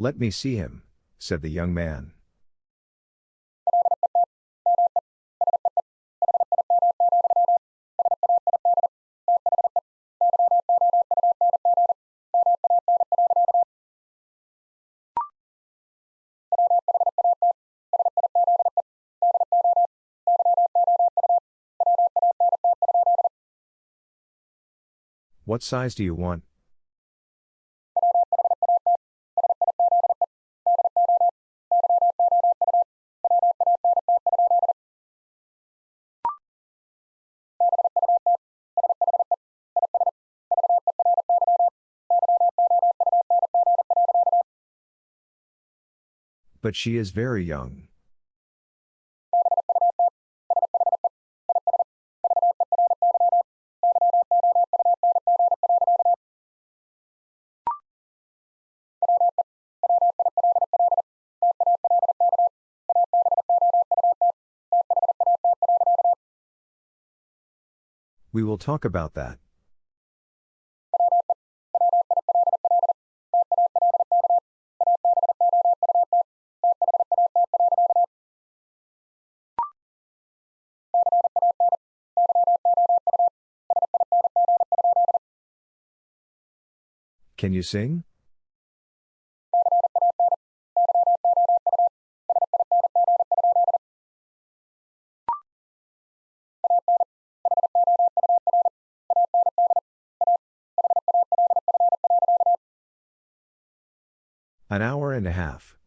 Let me see him, said the young man. What size do you want? But she is very young. We will talk about that. Can you sing? An hour and a half.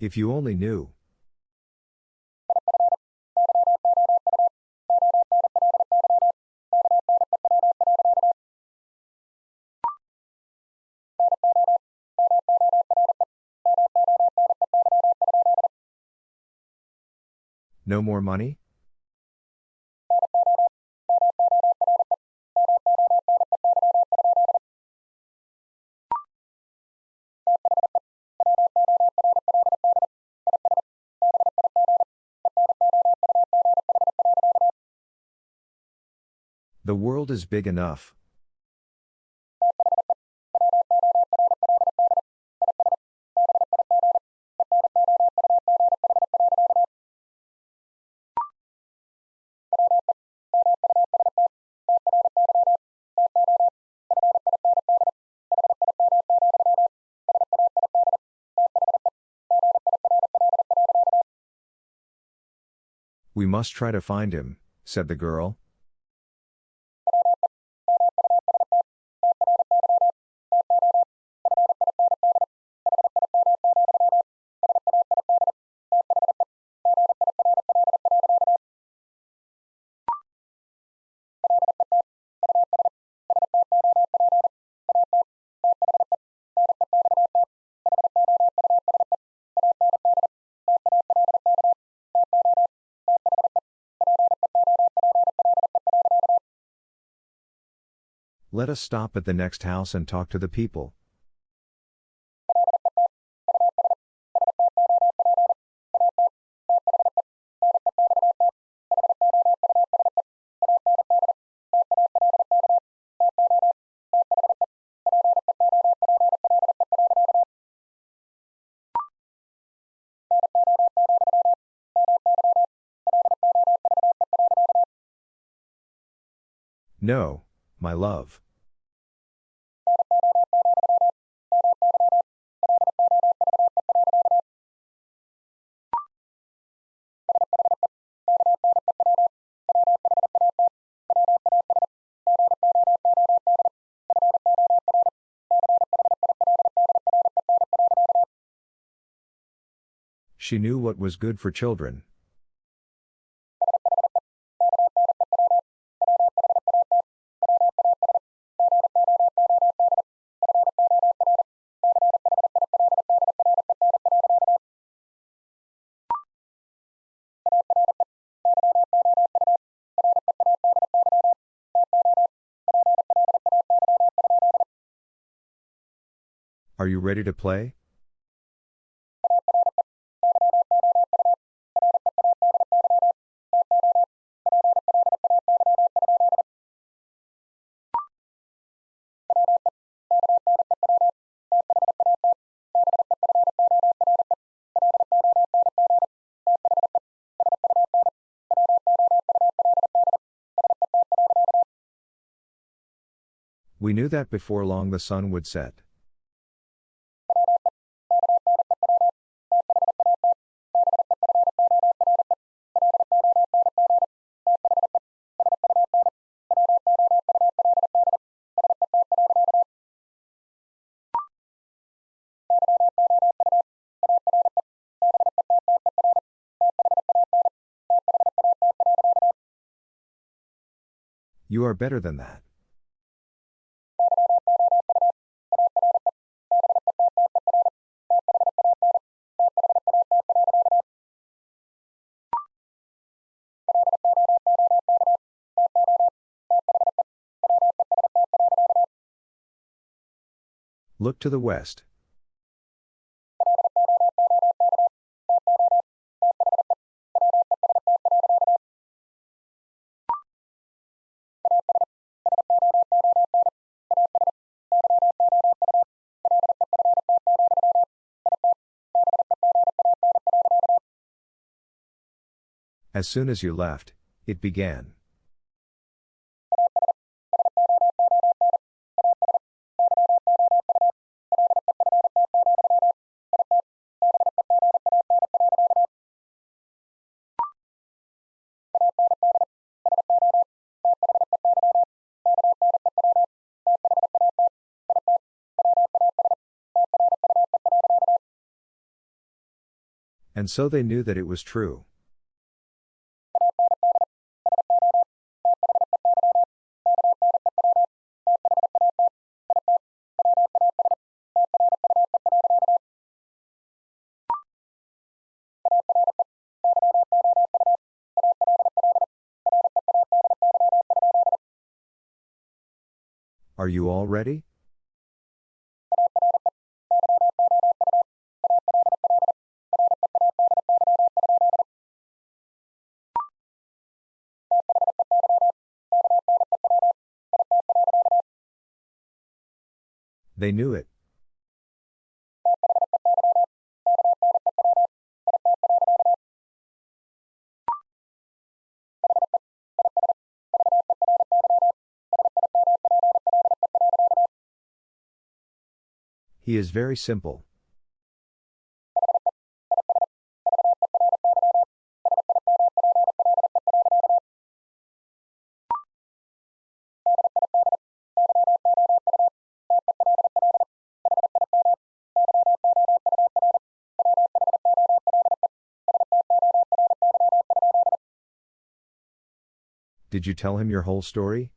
If you only knew. No more money? The world is big enough. We must try to find him, said the girl. Let us stop at the next house and talk to the people. No, my love. She knew what was good for children. Are you ready to play? That before long the sun would set. You are better than that. Look to the west. As soon as you left, it began. And so they knew that it was true. Are you all ready? They knew it. He is very simple. Did you tell him your whole story?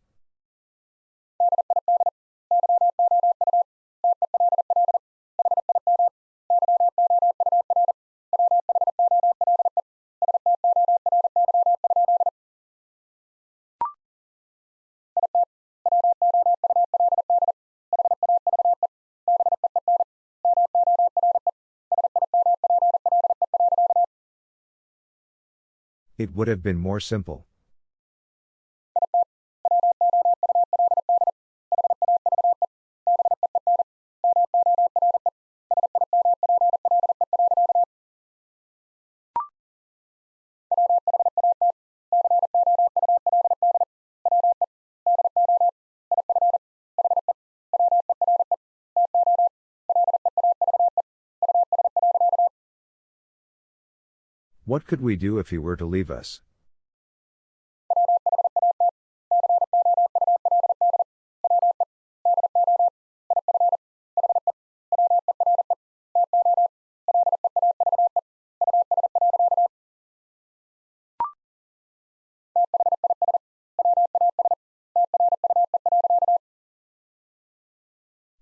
It would have been more simple. What could we do if he were to leave us?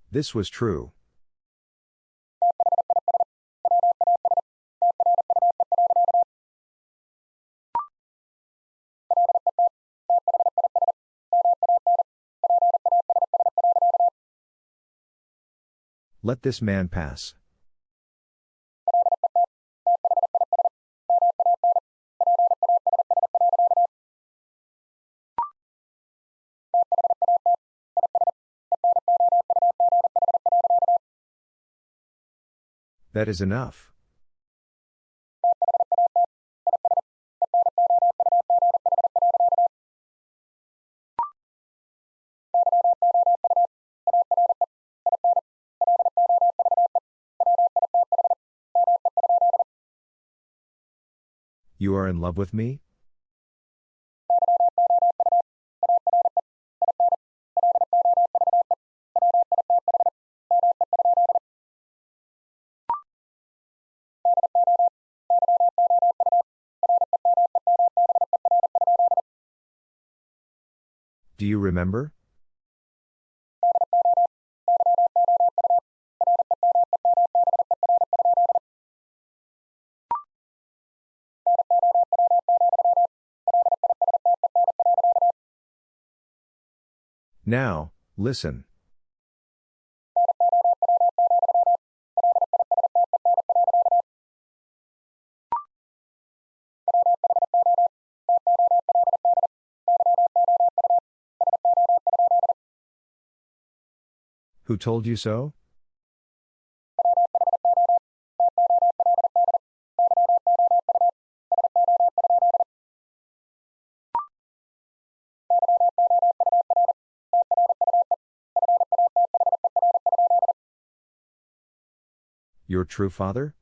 This was true. Let this man pass. That is enough. You are in love with me? Do you remember? Now, listen. Who told you so? Your true father?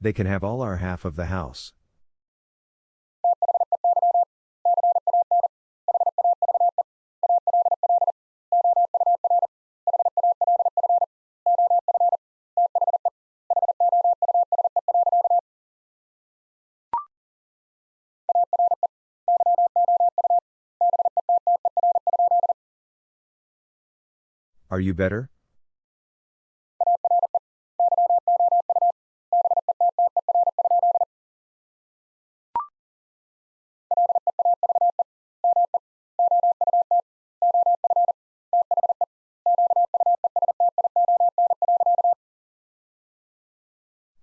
They can have all our half of the house. You better?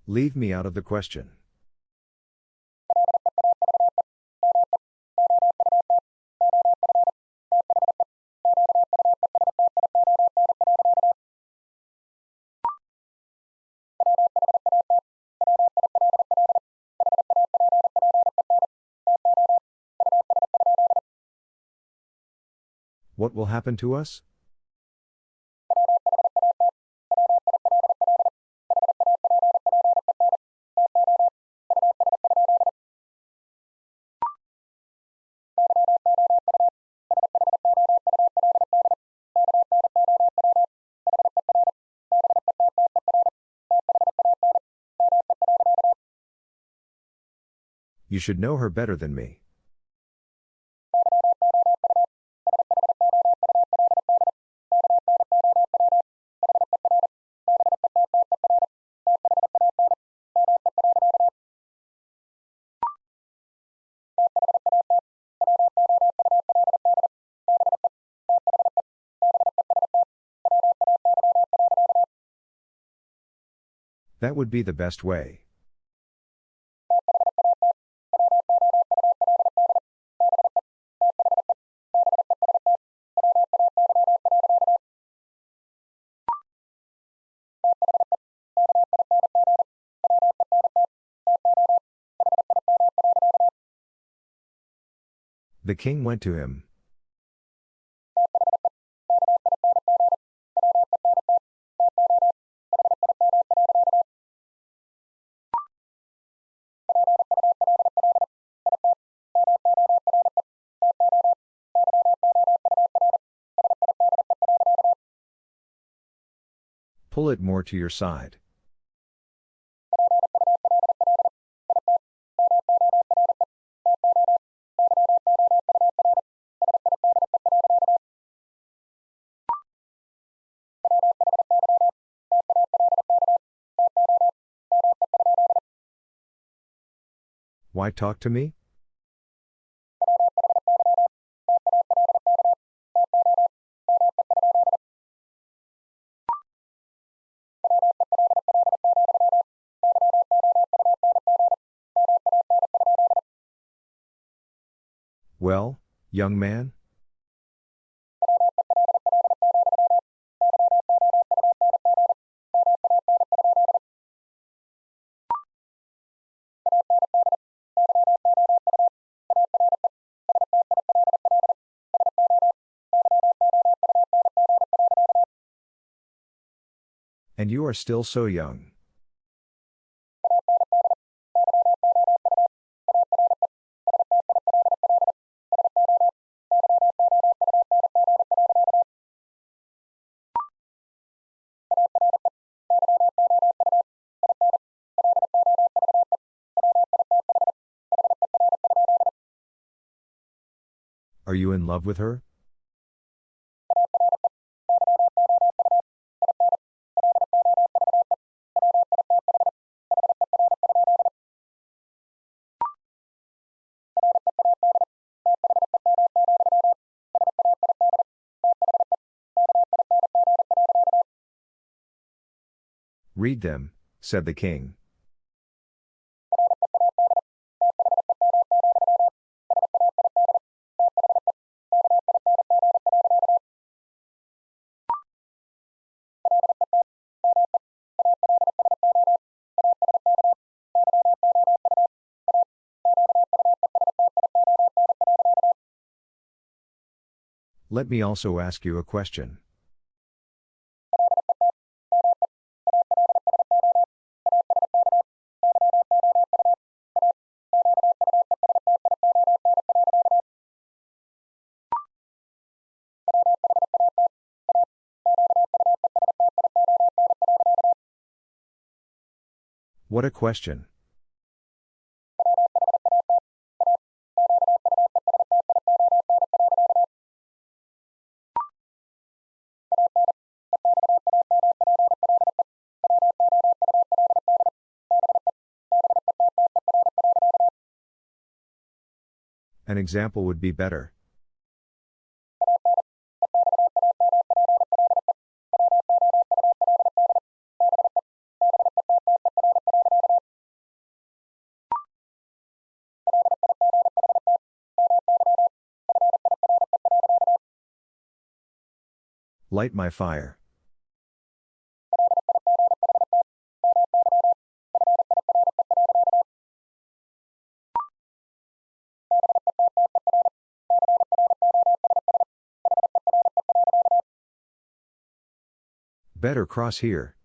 Leave me out of the question. What will happen to us? You should know her better than me. That would be the best way. The king went to him. pull it more to your side. Why talk to me? Young man? And you are still so young. You in love with her? Read them, said the king. Let me also ask you a question. What a question. Example would be better. Light my fire. Better cross here.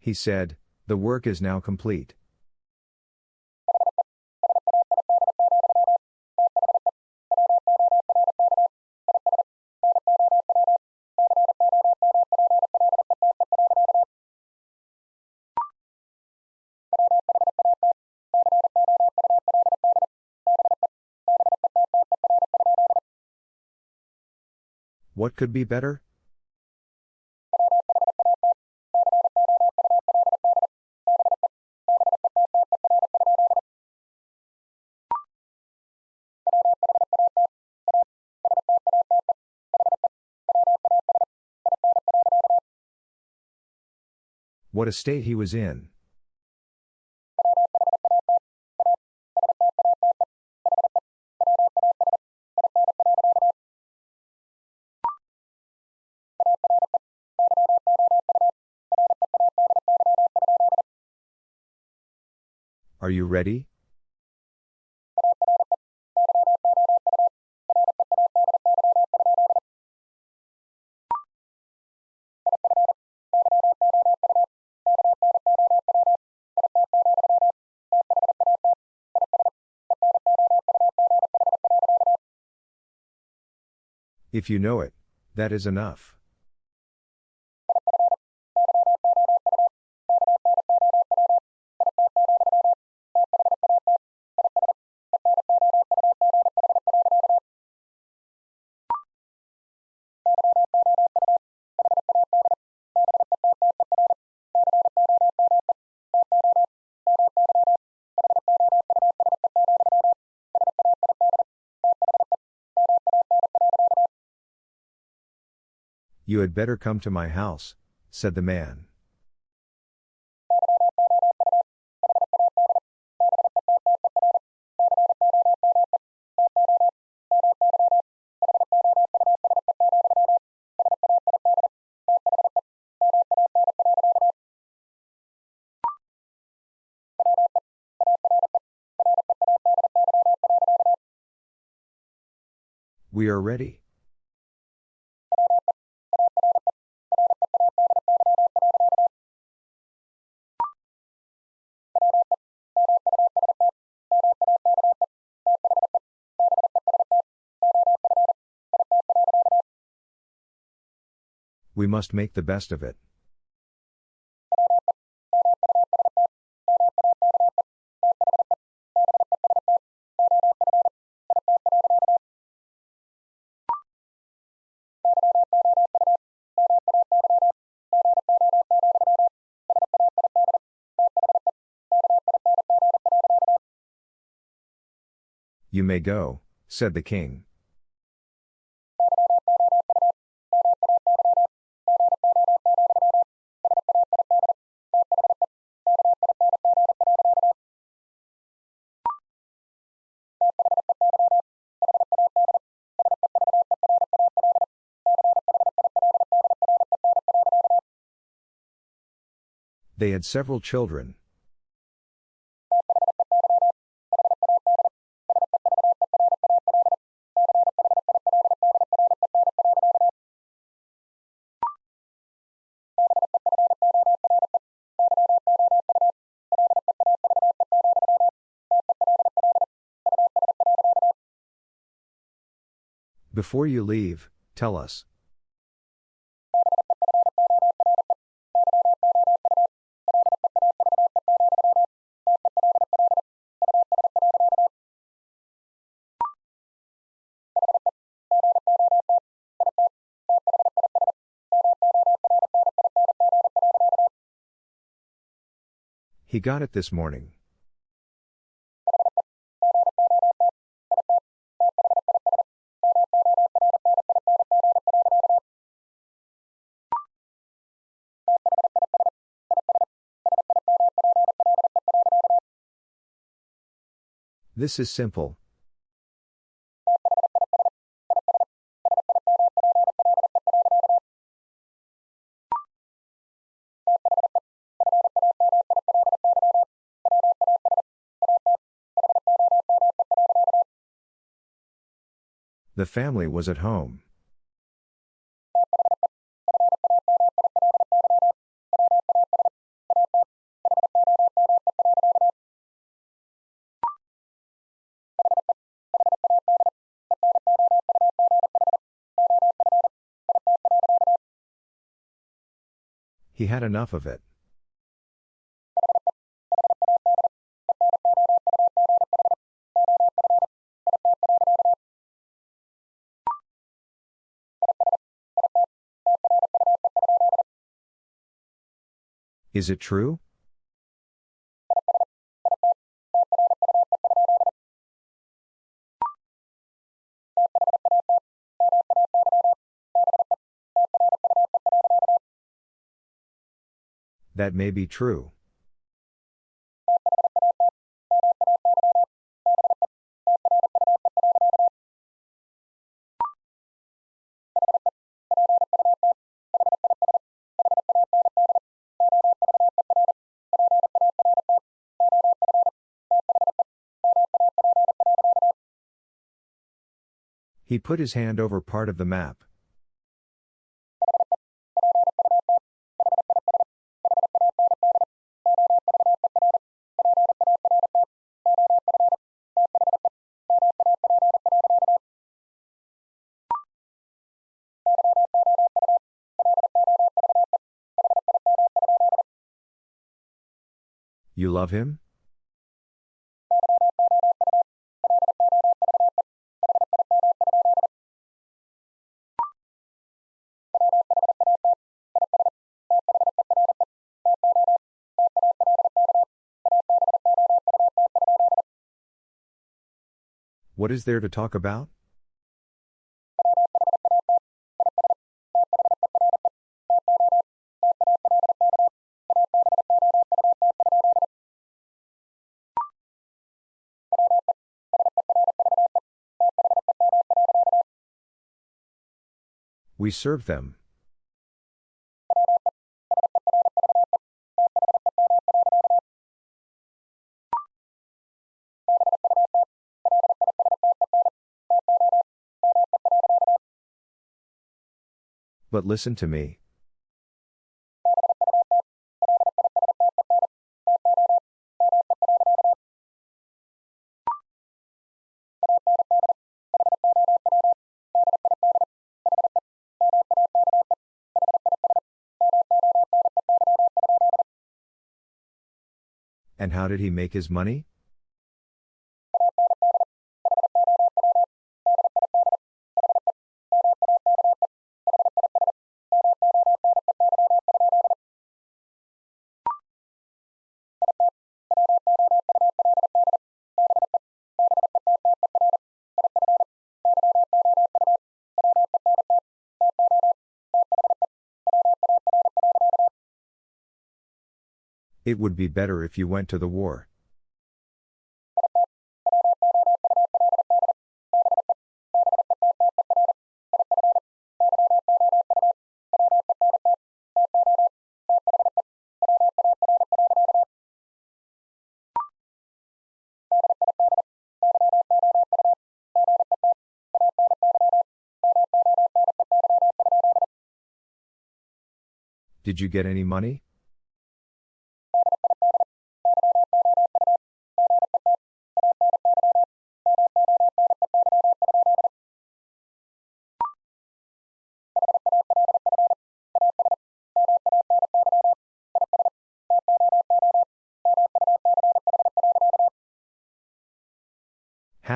He said, The work is now complete. What could be better? What a state he was in. Are you ready? If you know it, that is enough. You had better come to my house, said the man. We are ready. We must make the best of it. You may go, said the king. They had several children. Before you leave, tell us. He got it this morning. This is simple. The family was at home. He had enough of it. Is it true? That may be true. He put his hand over part of the map. You love him? What is there to talk about? We serve them. But listen to me. And how did he make his money? Would be better if you went to the war. Did you get any money?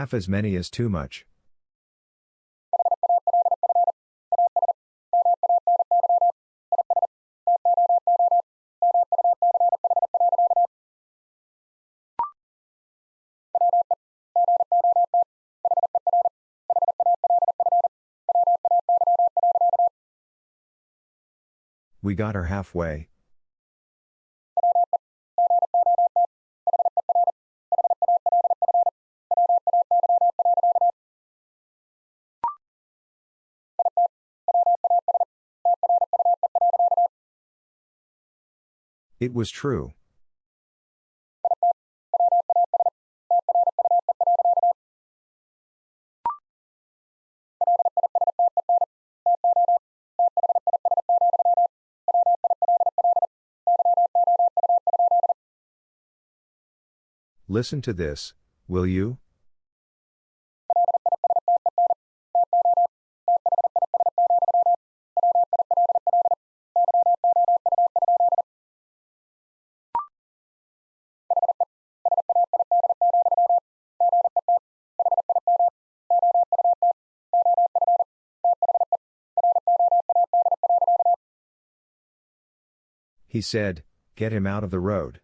Half as many as too much. We got her halfway. It was true. Listen to this, will you? He said, Get him out of the road.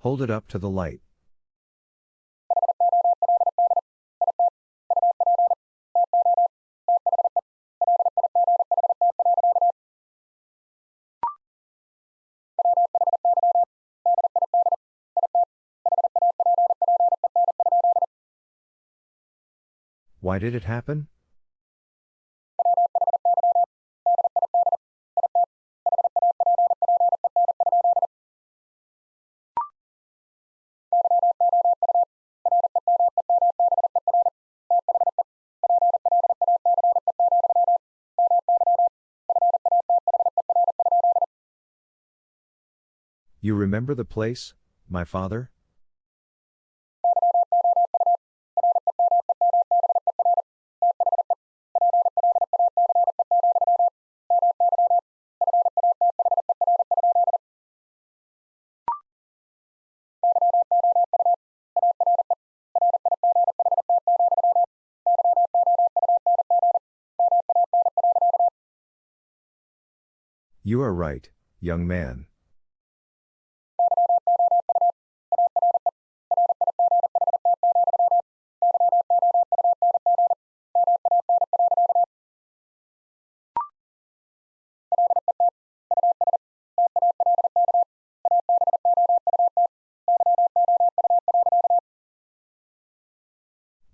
Hold it up to the light. Why did it happen? You remember the place, my father? are right, young man.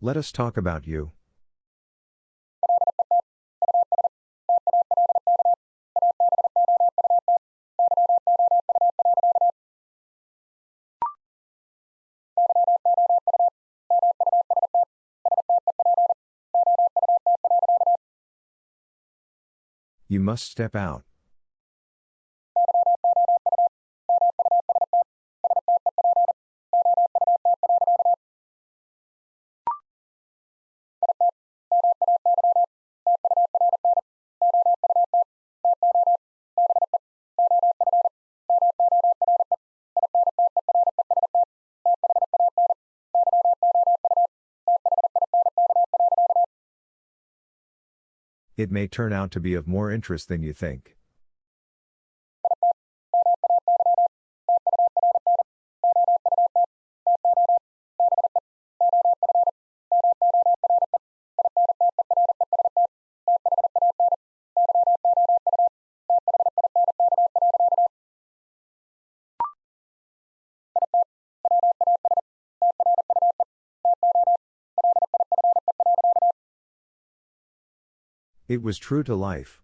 Let us talk about you. You must step out. It may turn out to be of more interest than you think. It was true to life.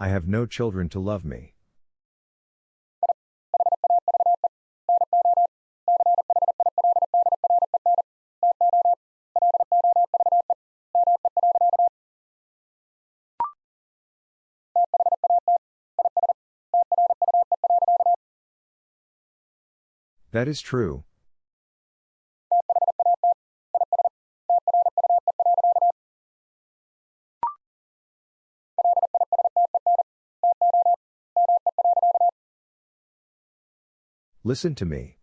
I have no children to love me. That is true. Listen to me.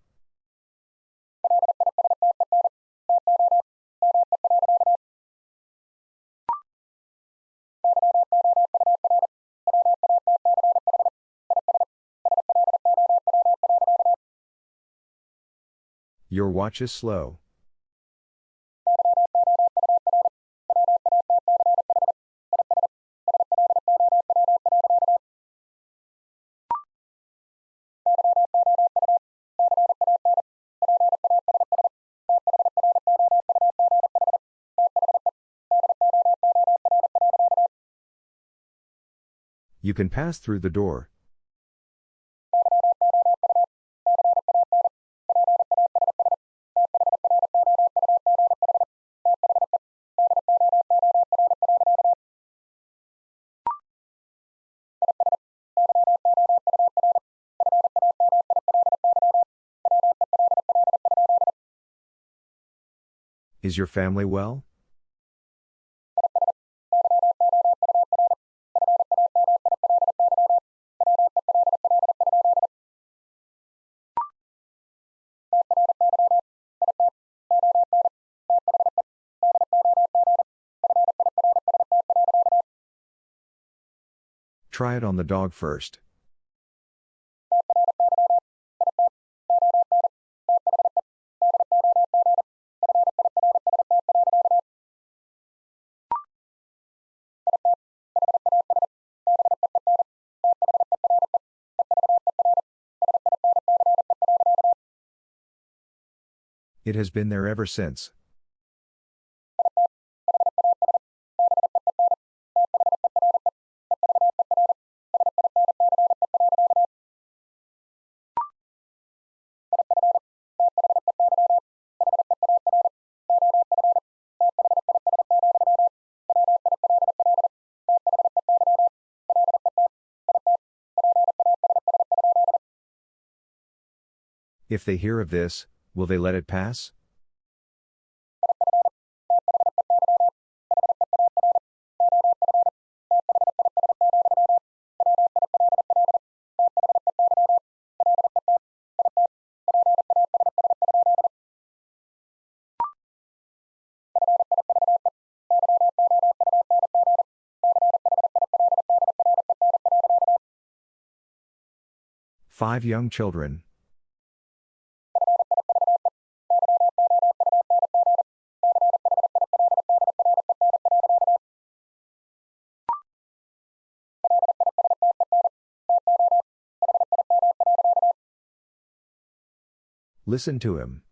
Your watch is slow. You can pass through the door. Is your family well? Try it on the dog first. It has been there ever since. If they hear of this, will they let it pass? Five young children. Listen to him.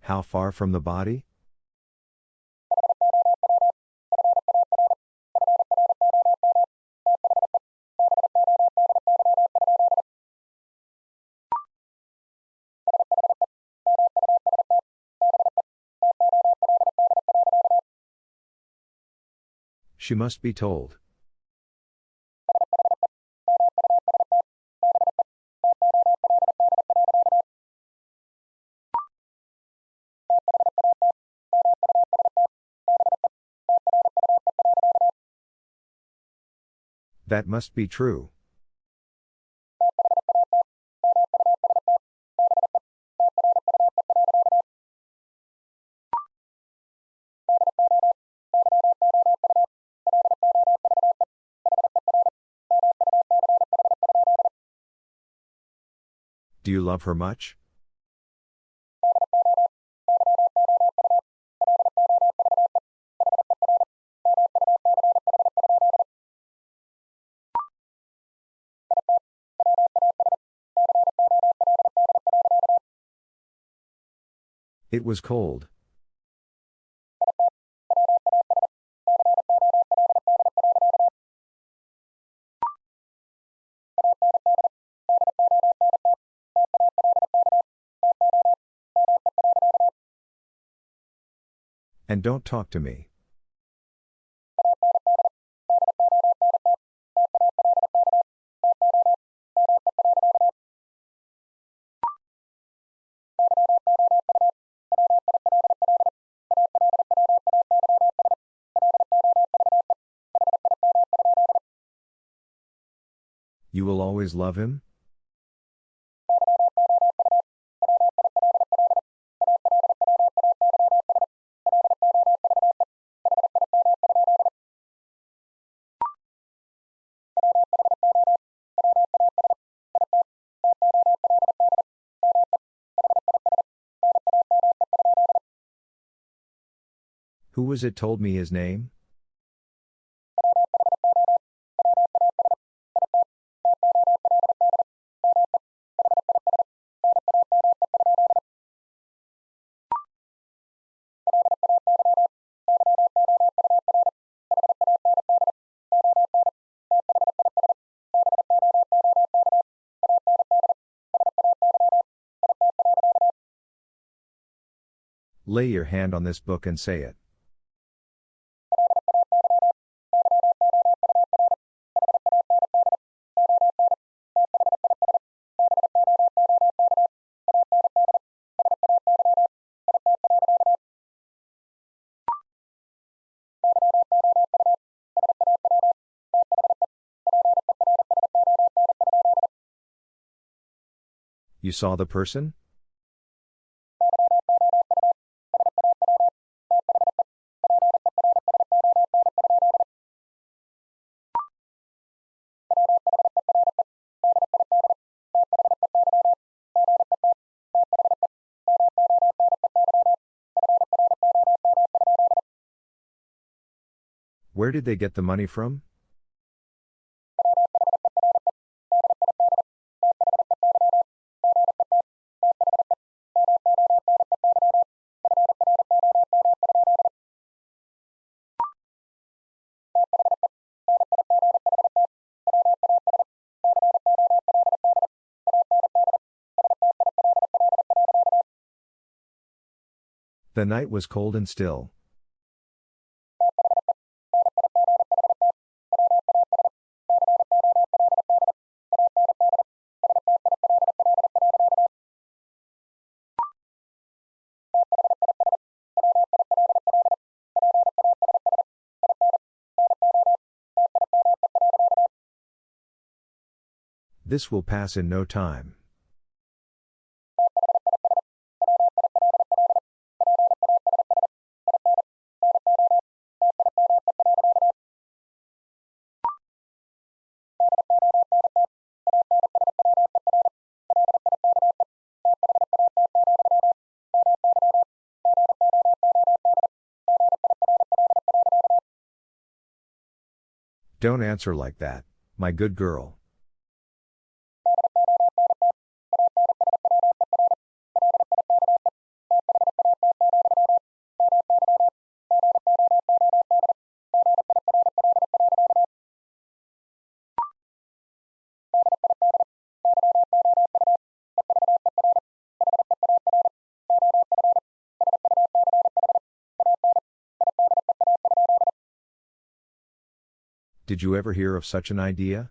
How far from the body? She must be told. That must be true. Do you love her much? It was cold. And don't talk to me. You will always love him? Was it told me his name? Lay your hand on this book and say it. You saw the person? Where did they get the money from? The night was cold and still. This will pass in no time. Don't answer like that, my good girl. Did you ever hear of such an idea?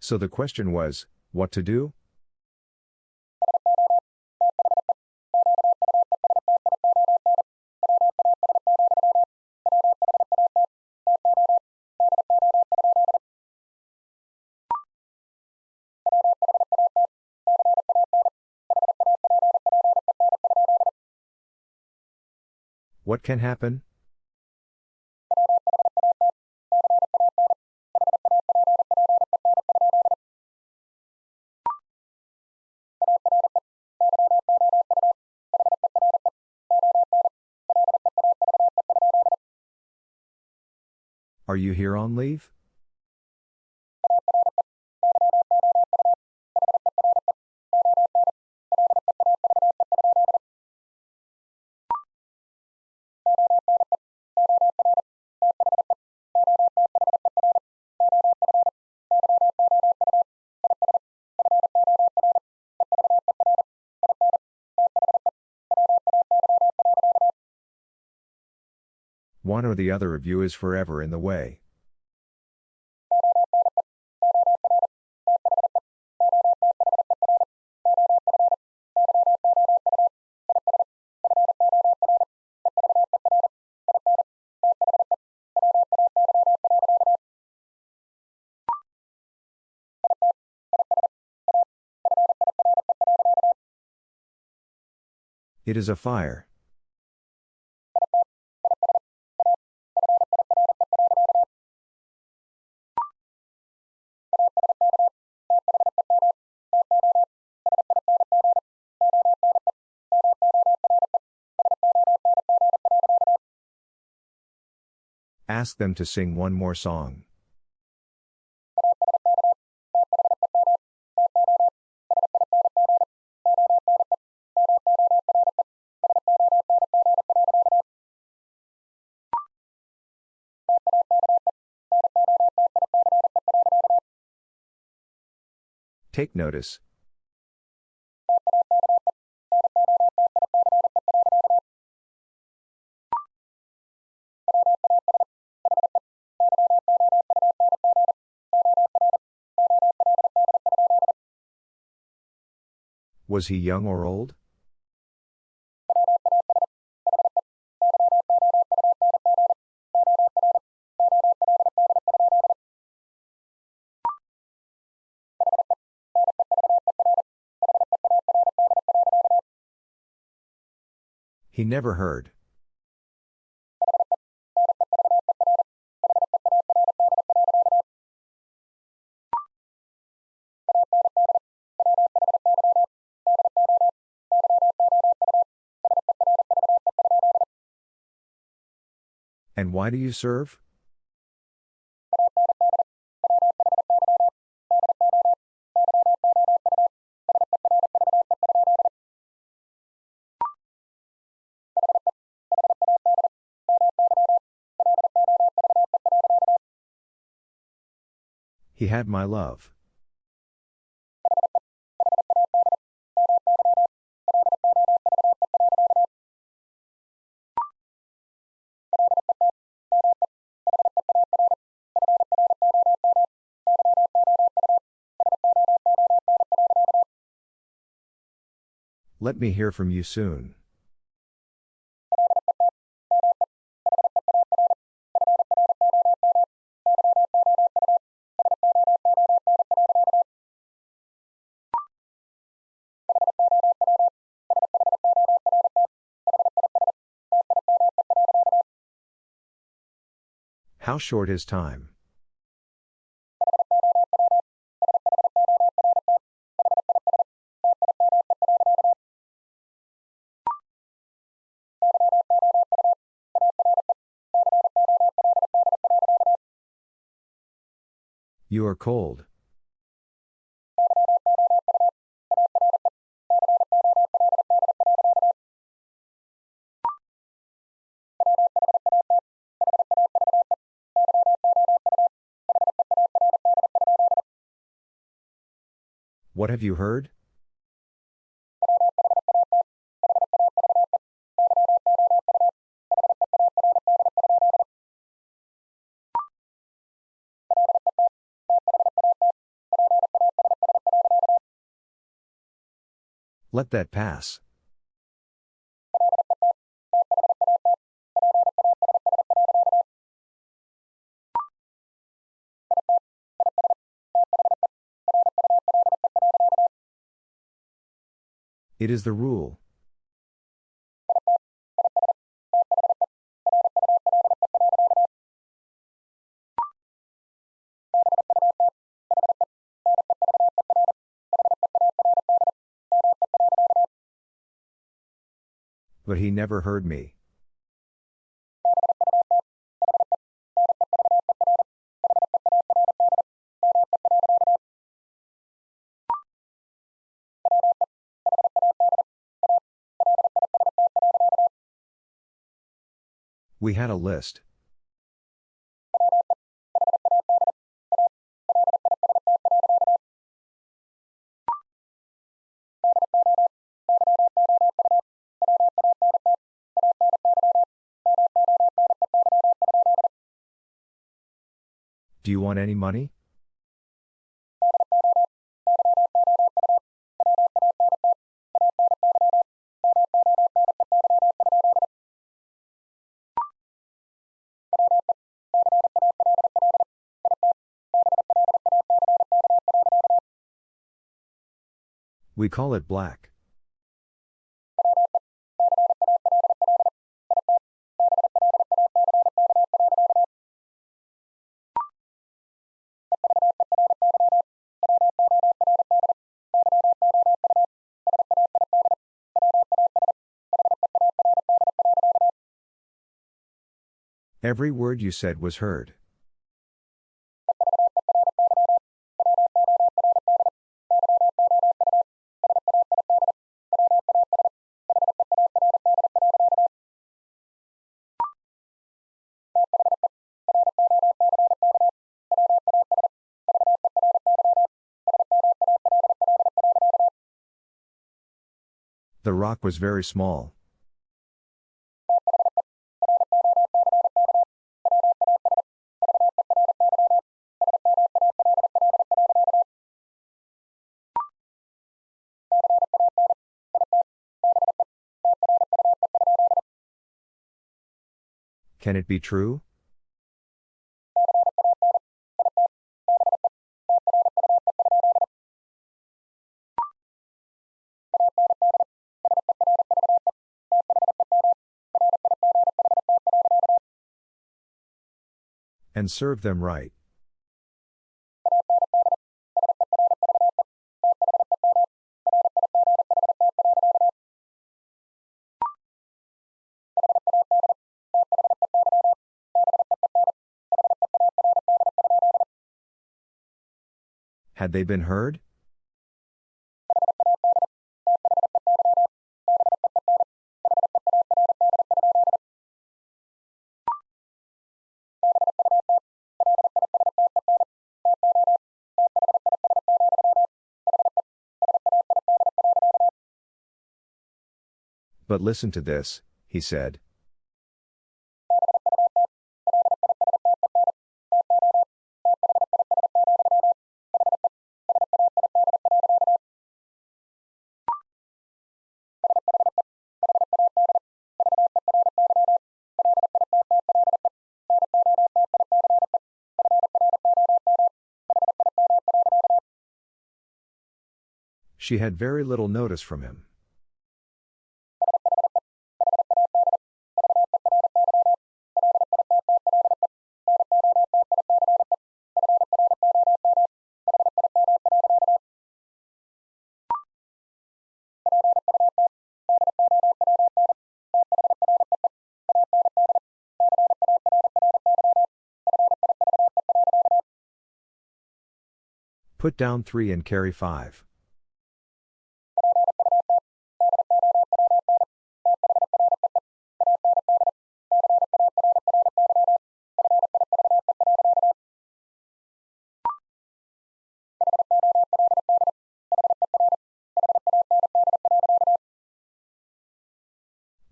So the question was, what to do? What can happen? Are you here on leave? One or the other of you is forever in the way. It is a fire. Ask them to sing one more song. Take notice. Was he young or old? He never heard. Why do you serve? He had my love. Let me hear from you soon. How short is time? You are cold. What have you heard? Let that pass. It is the rule. But he never heard me. We had a list. Do you want any money? We call it black. Every word you said was heard. The rock was very small. Can it be true? And serve them right. Had they been heard? But listen to this, he said. She had very little notice from him. Put down 3 and carry 5.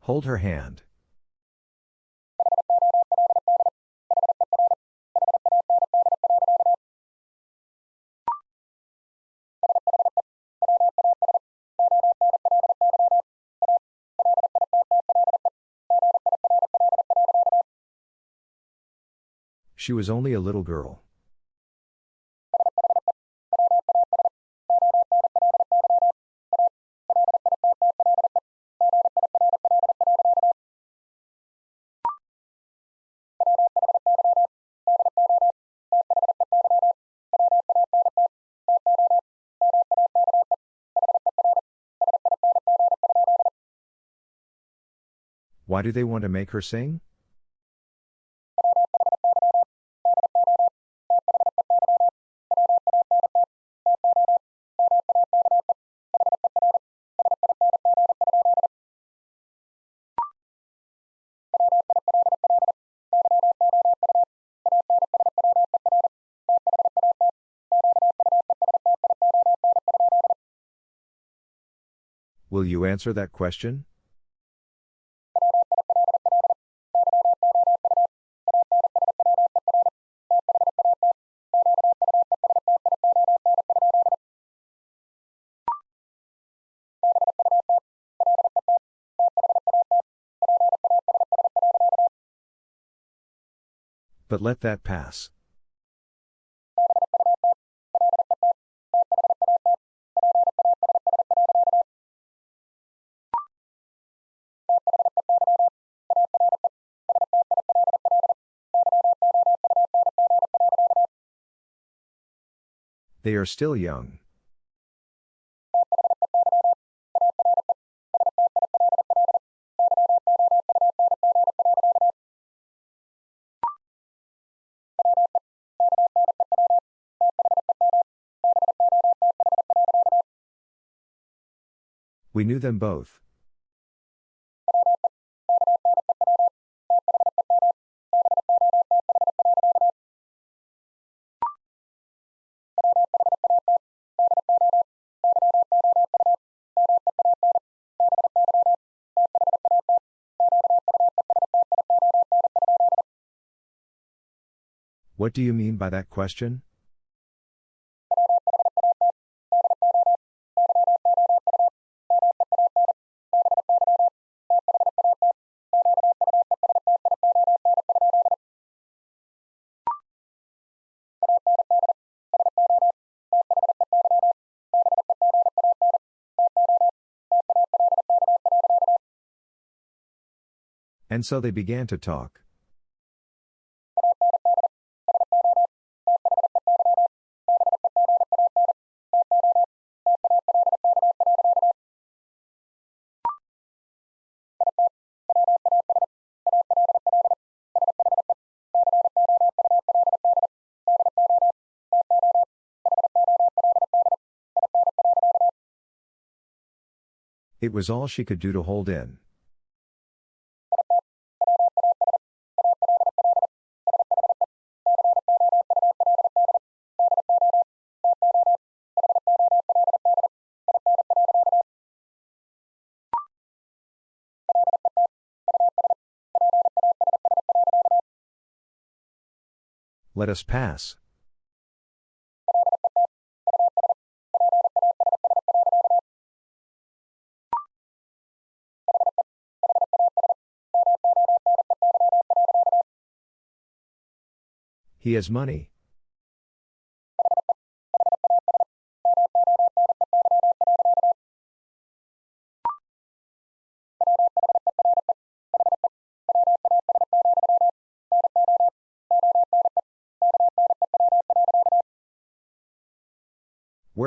Hold her hand. She was only a little girl. Why do they want to make her sing? Will you answer that question? But let that pass. They are still young. We knew them both. What do you mean by that question? And so they began to talk. It was all she could do to hold in. Let us pass. He has money.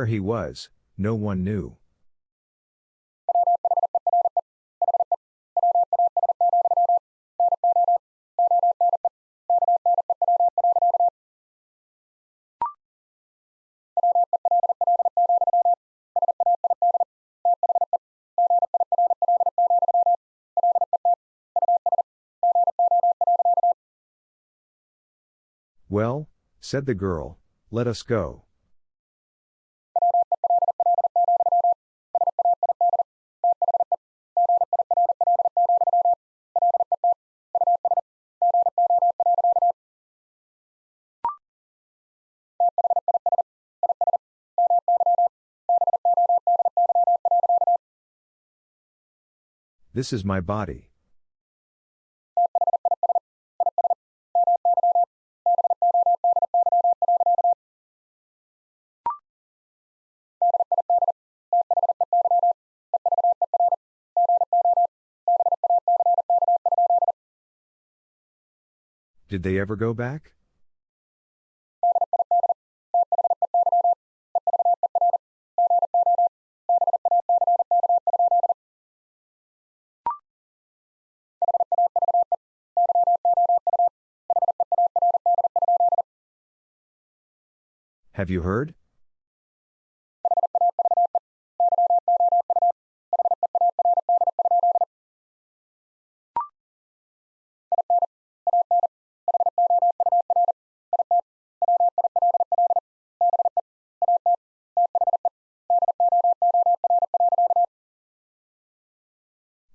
where he was, no one knew. Well, said the girl, let us go. This is my body. Did they ever go back? Have you heard?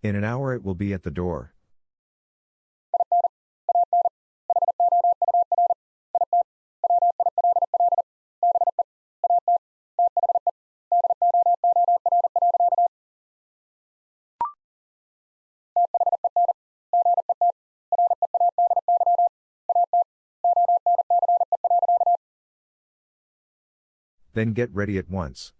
In an hour it will be at the door. Then get ready at once.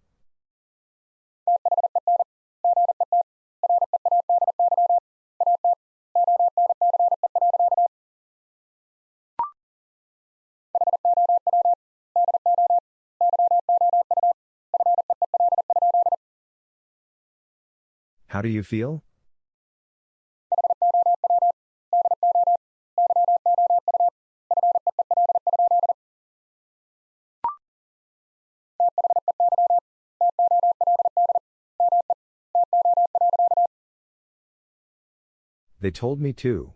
How do you feel? They told me to.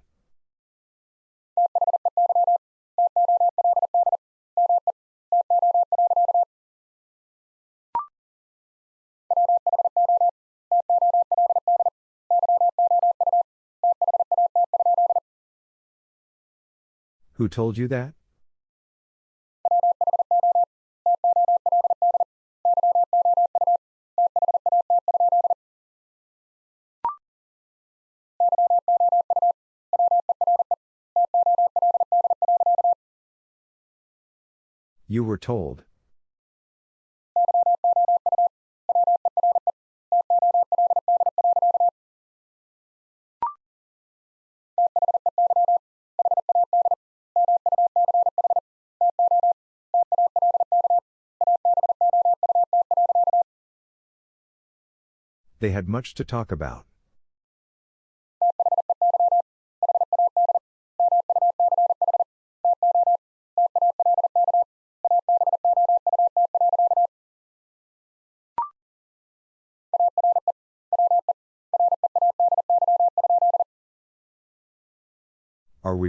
Who told you that? You were told. They had much to talk about.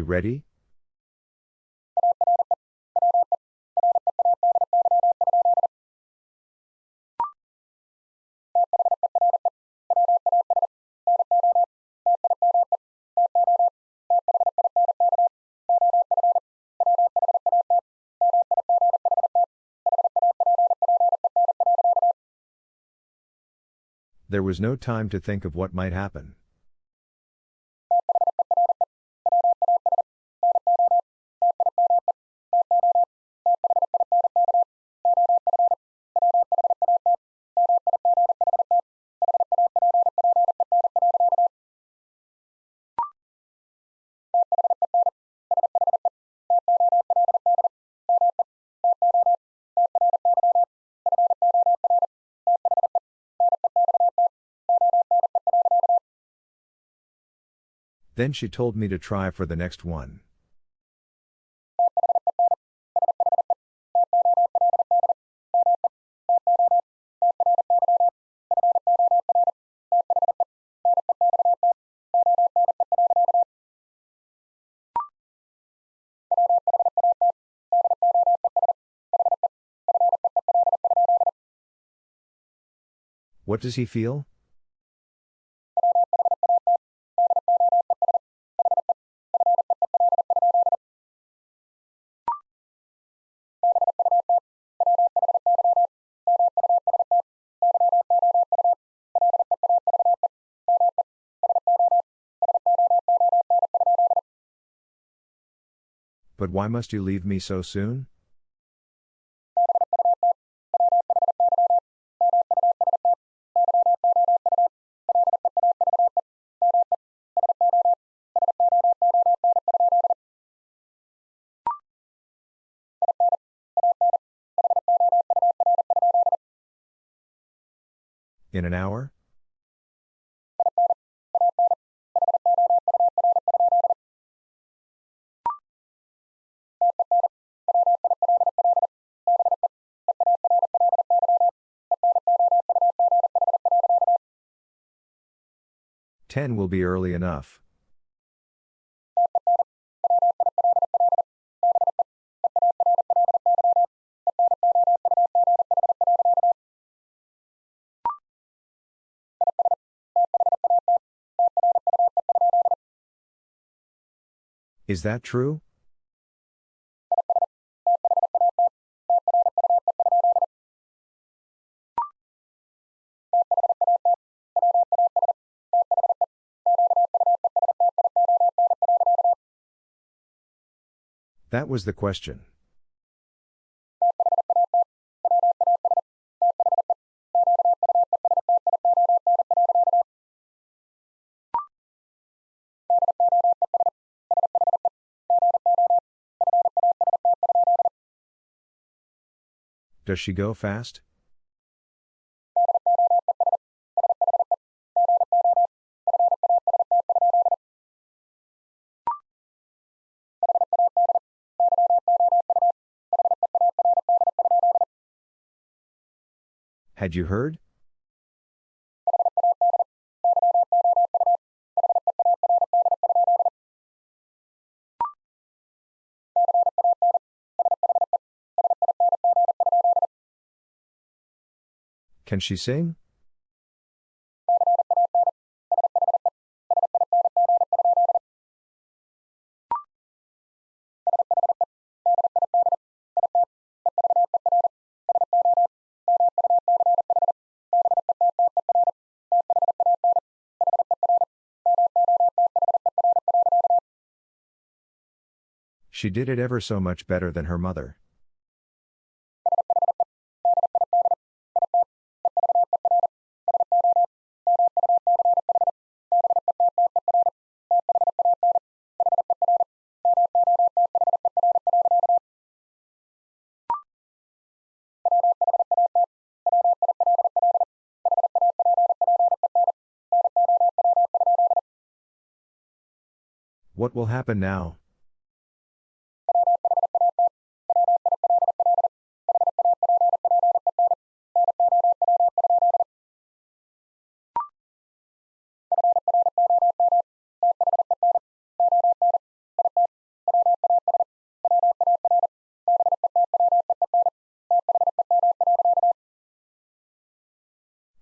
Ready? There was no time to think of what might happen. Then she told me to try for the next one. What does he feel? Why must you leave me so soon? In an hour? Ten will be early enough. Is that true? That was the question. Does she go fast? Had you heard? Can she sing? She did it ever so much better than her mother. What will happen now?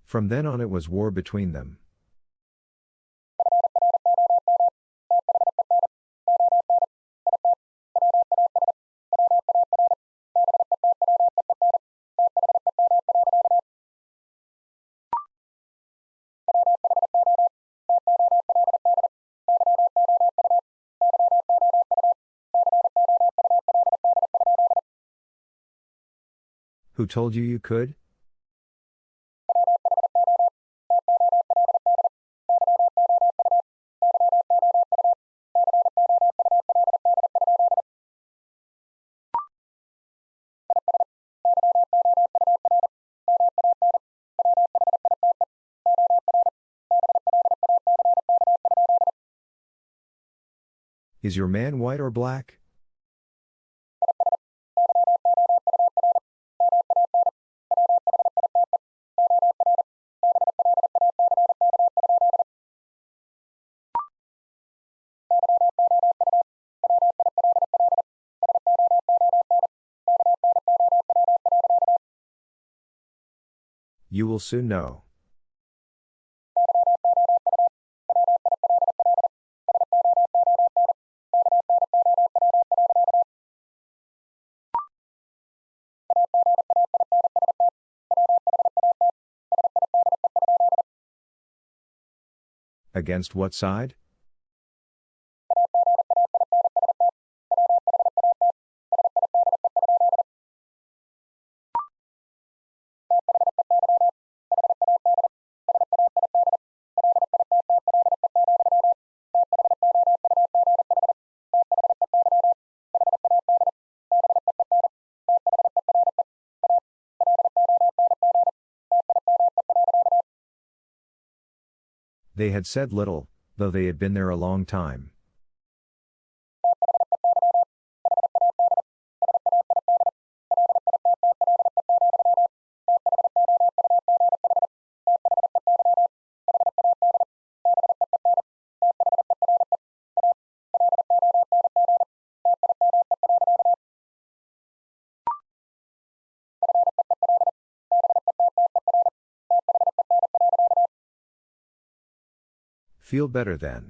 From then on, it was war between them. Who told you you could? Is your man white or black? You will soon know. Against what side? They had said little, though they had been there a long time. Feel better then.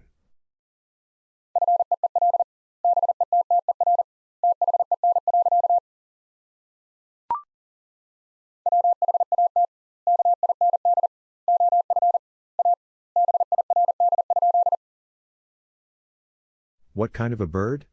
What kind of a bird?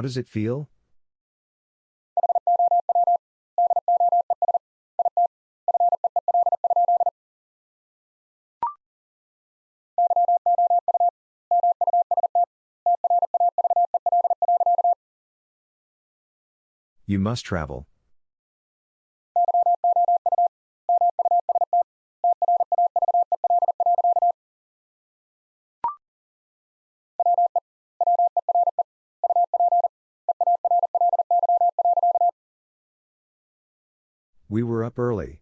How does it feel? You must travel. Up early.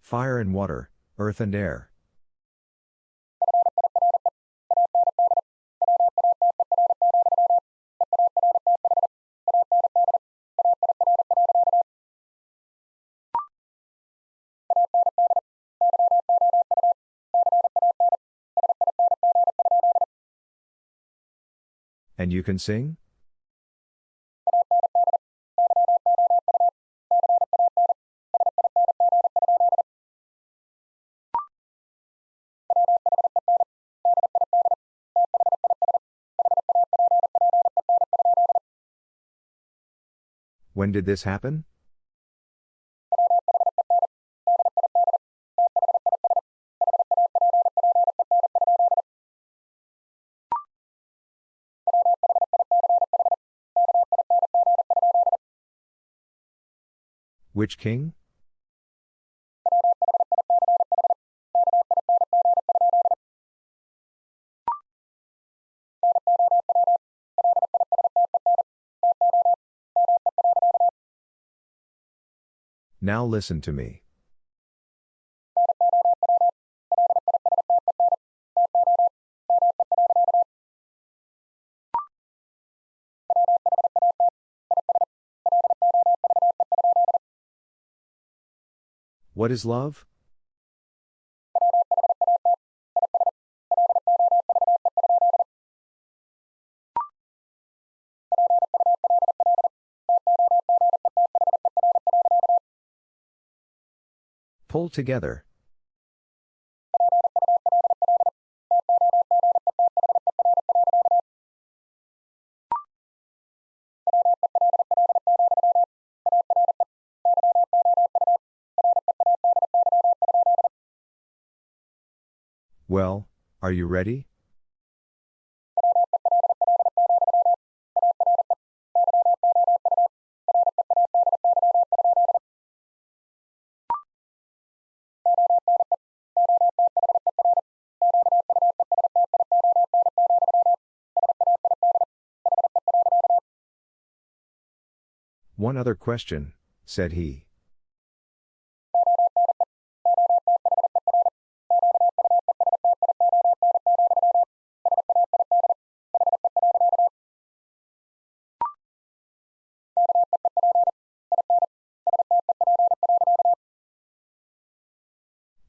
Fire and water, earth and air. And you can sing? When did this happen? Which king? Now listen to me. What is love? Pull together. Well, are you ready? One other question, said he.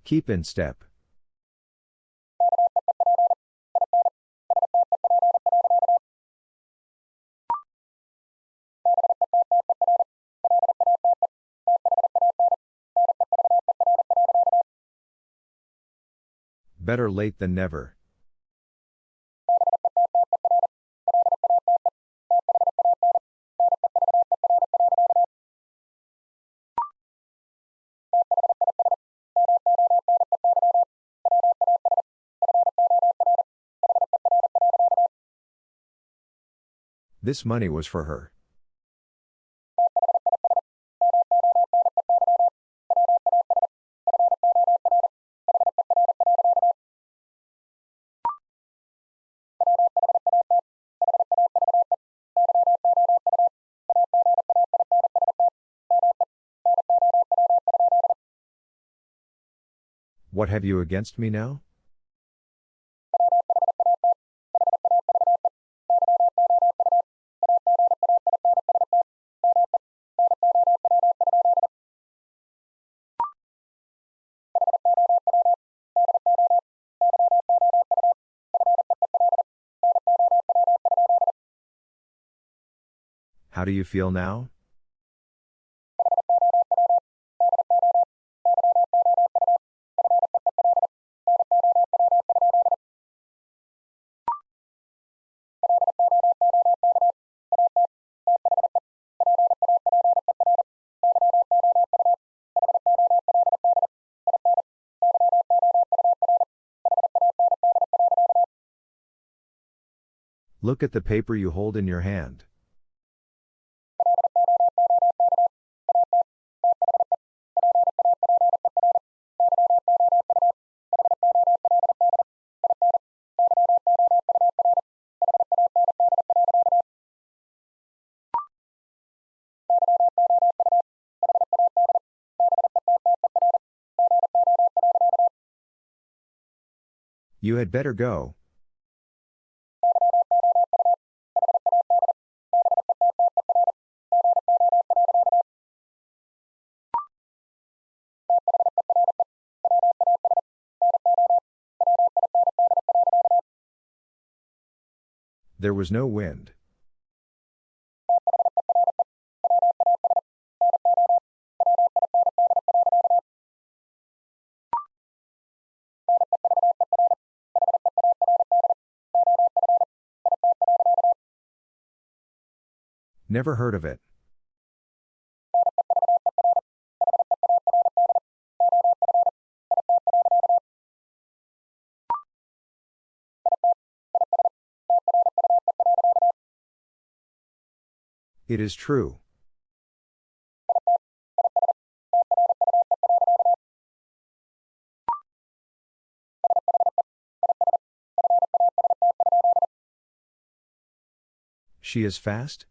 Keep in step. Better late than never. This money was for her. What have you against me now? Do you feel now? Look at the paper you hold in your hand. You had better go. There was no wind. Never heard of it. It is true. She is fast?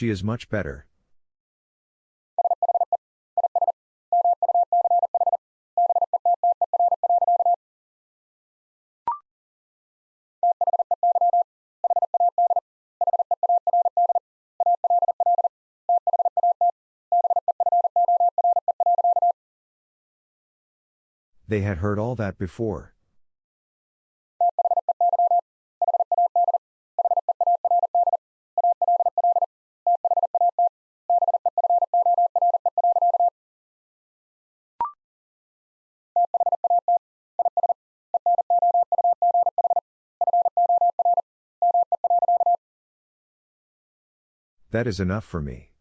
She is much better. They had heard all that before. That is enough for me.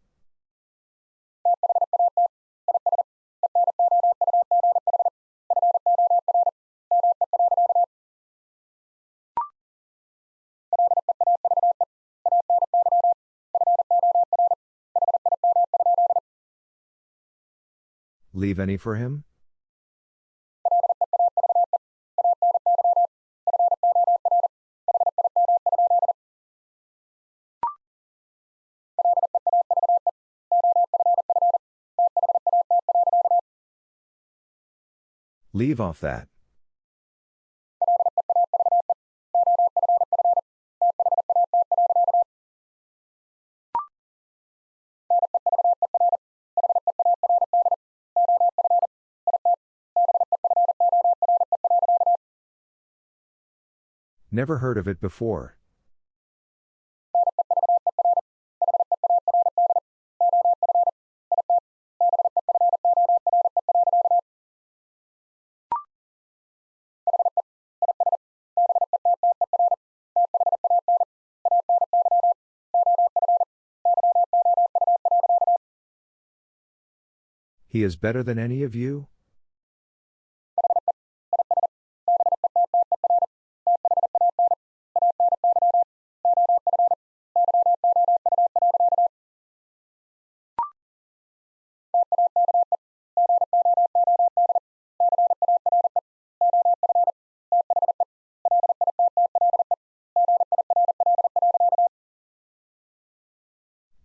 Leave any for him? Leave off that. Never heard of it before. He is better than any of you?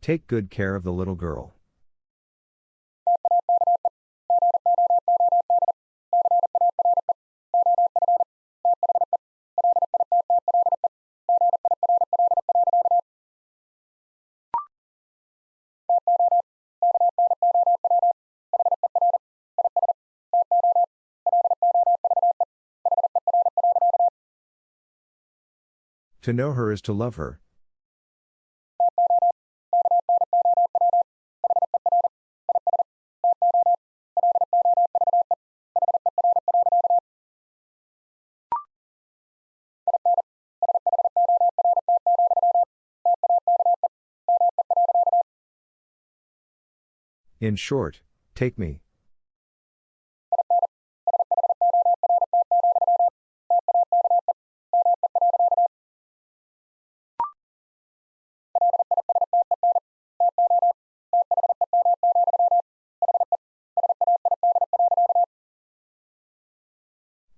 Take good care of the little girl. To know her is to love her. In short, take me.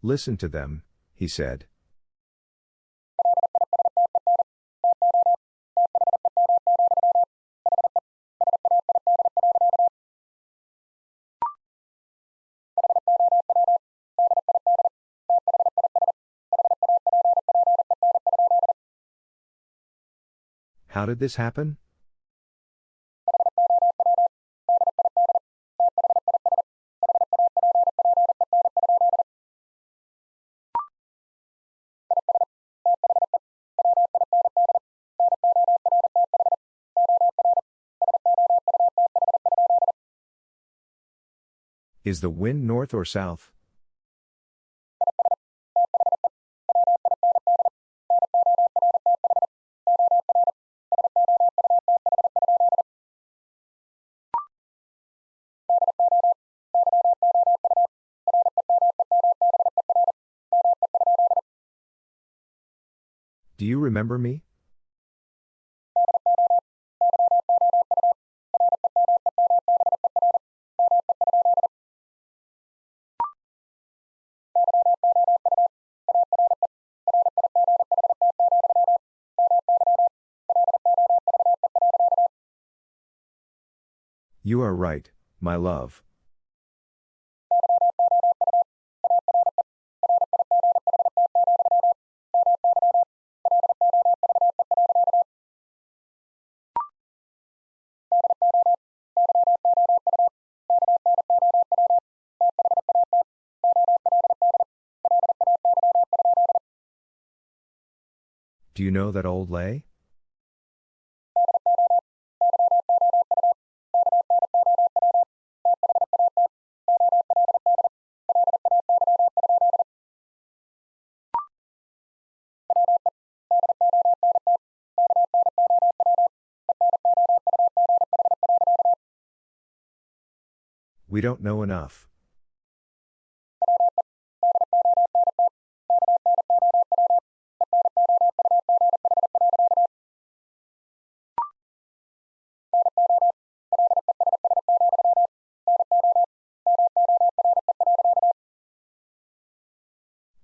Listen to them, he said. How did this happen? Is the wind north or south? Do you remember me? Are right, my love. Do you know that old lay? We don't know enough.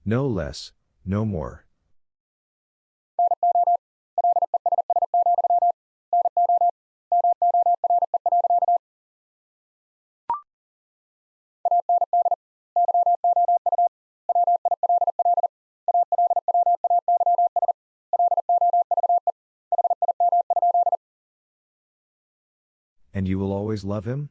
No less, no more. you will always love him?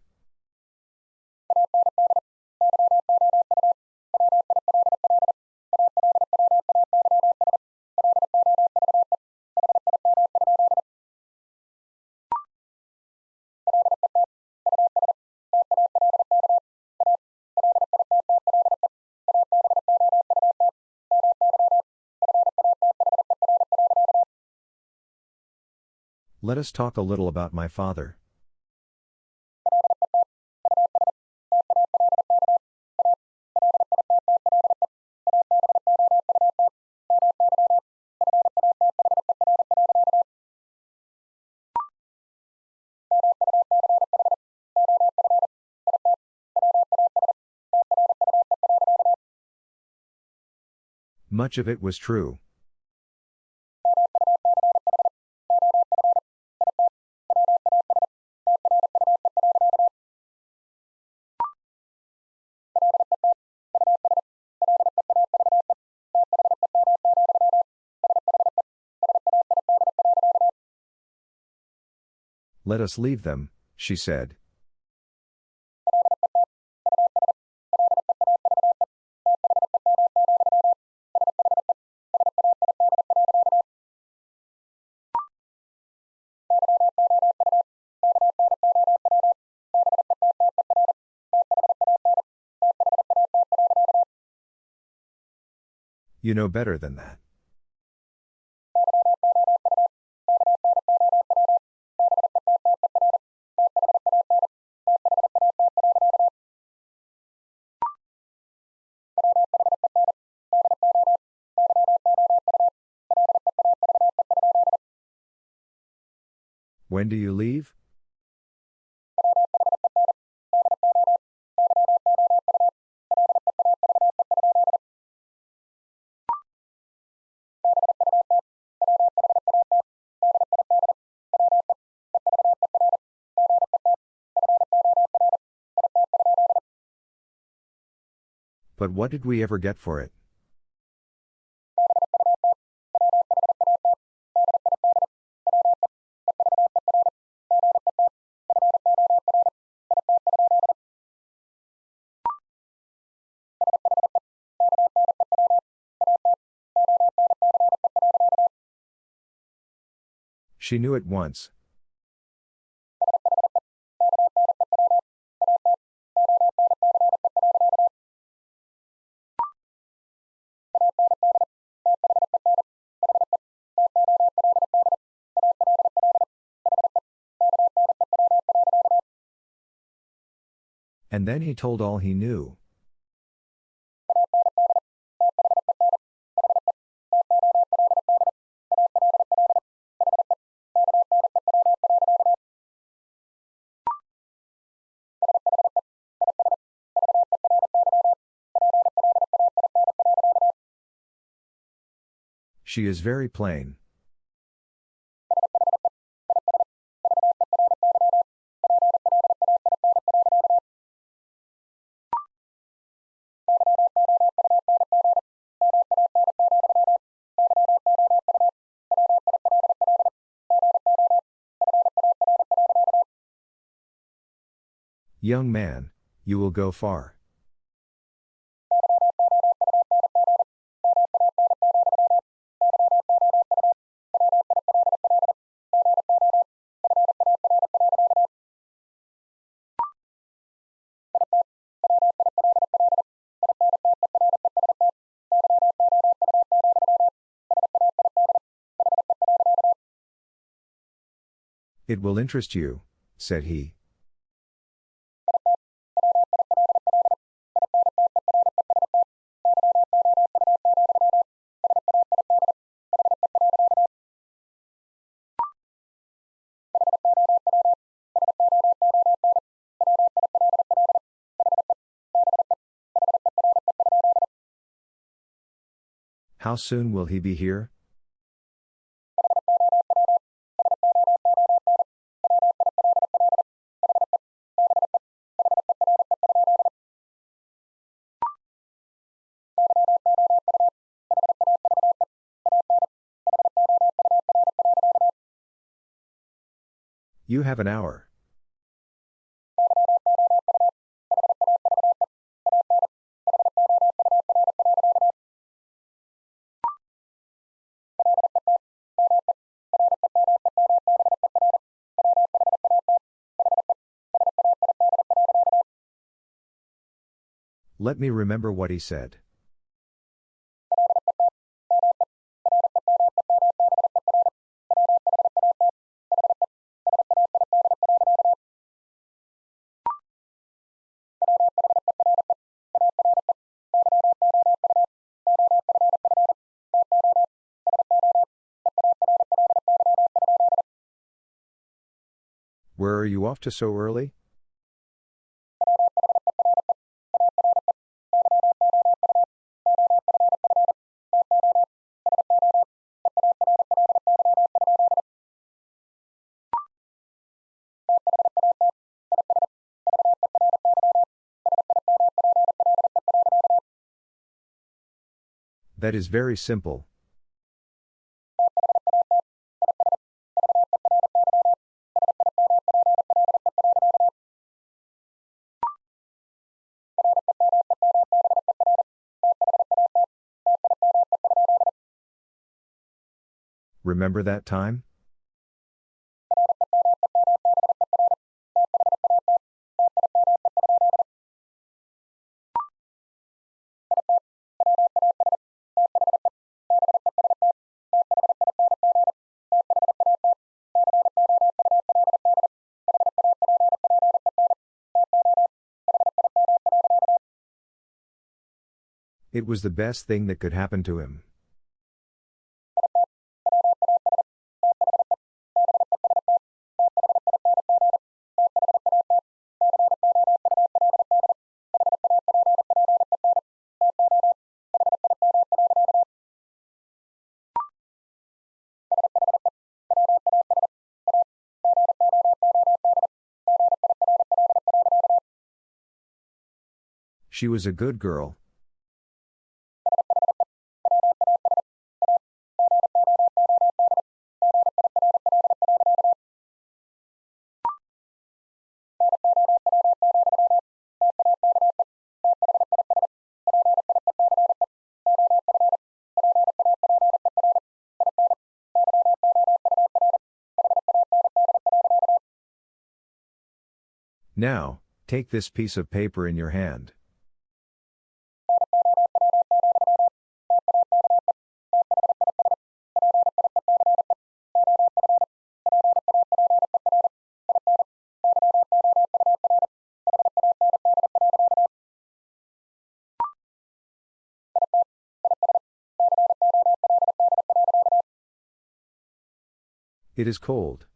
Let us talk a little about my father. Much of it was true. Let us leave them, she said. You know better than that. When do you leave? But what did we ever get for it? She knew at once. And then he told all he knew. She is very plain. Young man, you will go far. It will interest you, said he. How soon will he be here? You have an hour. Let me remember what he said. Where are you off to so early? That is very simple. Remember that time? It was the best thing that could happen to him. She was a good girl. Now, take this piece of paper in your hand. It is cold.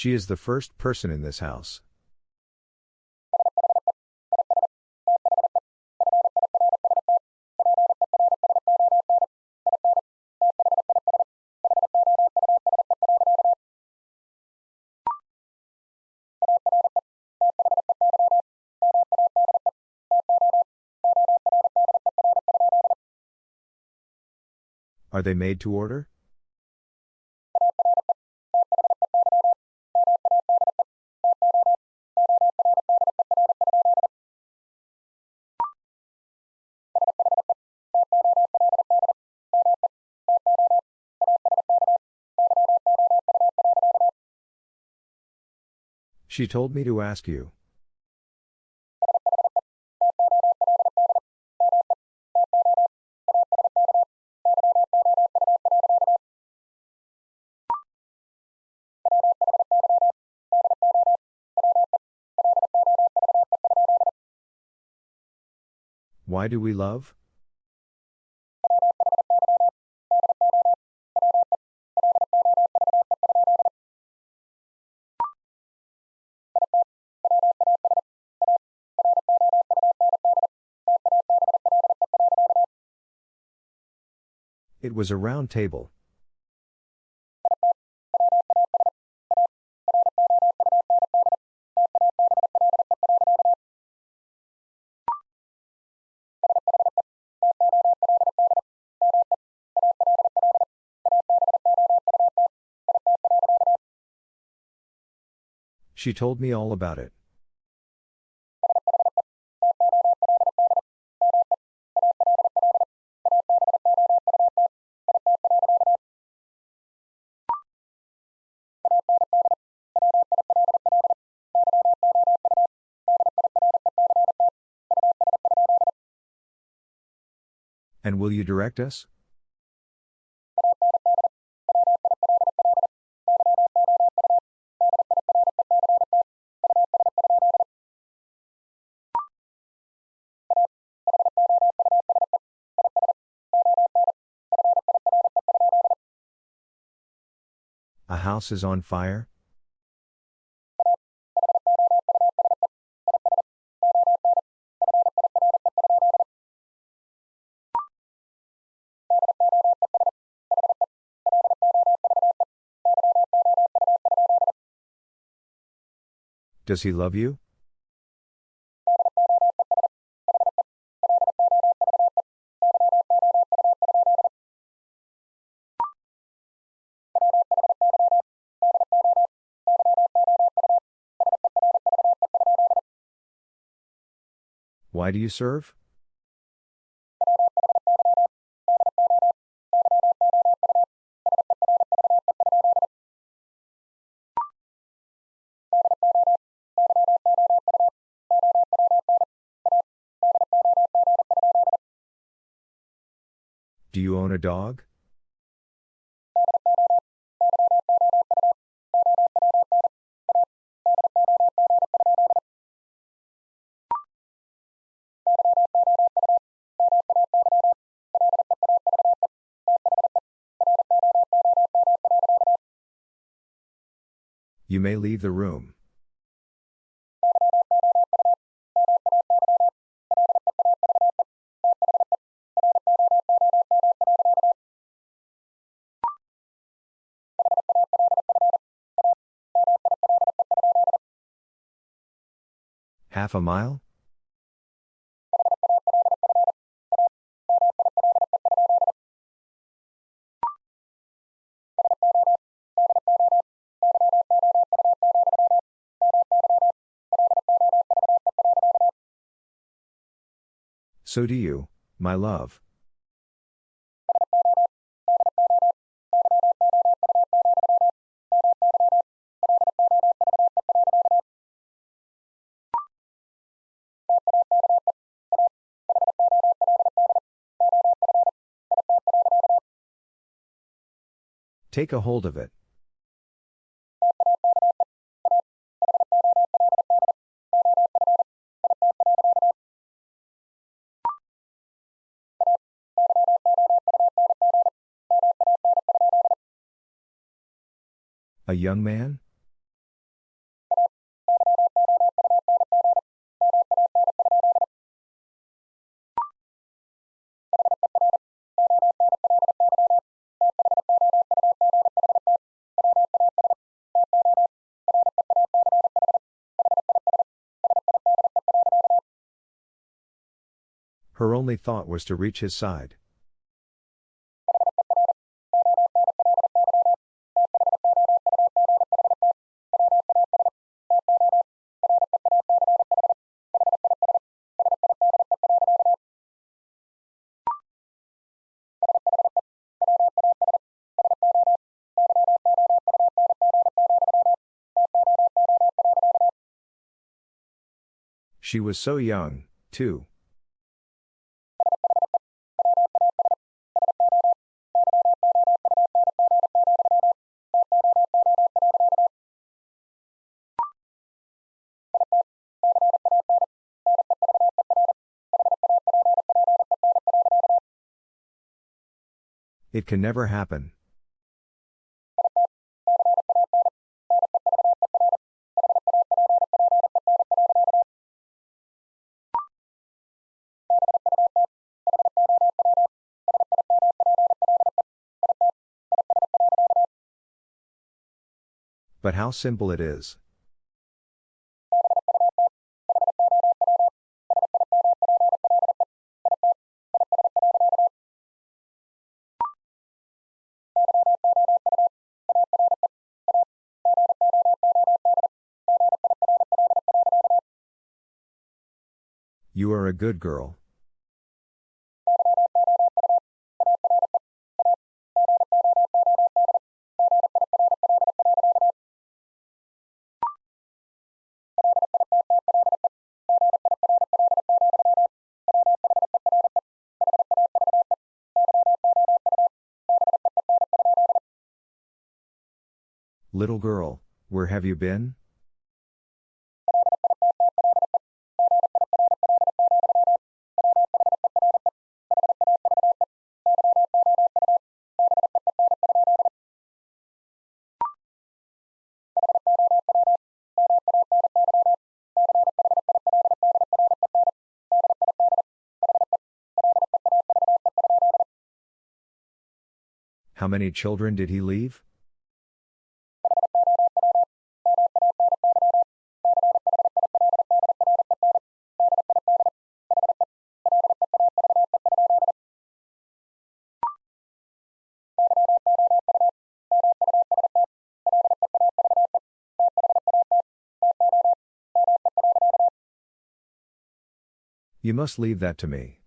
She is the first person in this house. Are they made to order? She told me to ask you. Why do we love? It was a round table. She told me all about it. will you direct us? A house is on fire? Does he love you? Why do you serve? Do you own a dog? You may leave the room. Half a mile? So do you, my love. Take a hold of it. A young man? Her only thought was to reach his side. She was so young, too. It can never happen. But how simple it is. Good girl. Little girl, where have you been? Many children did he leave? You must leave that to me.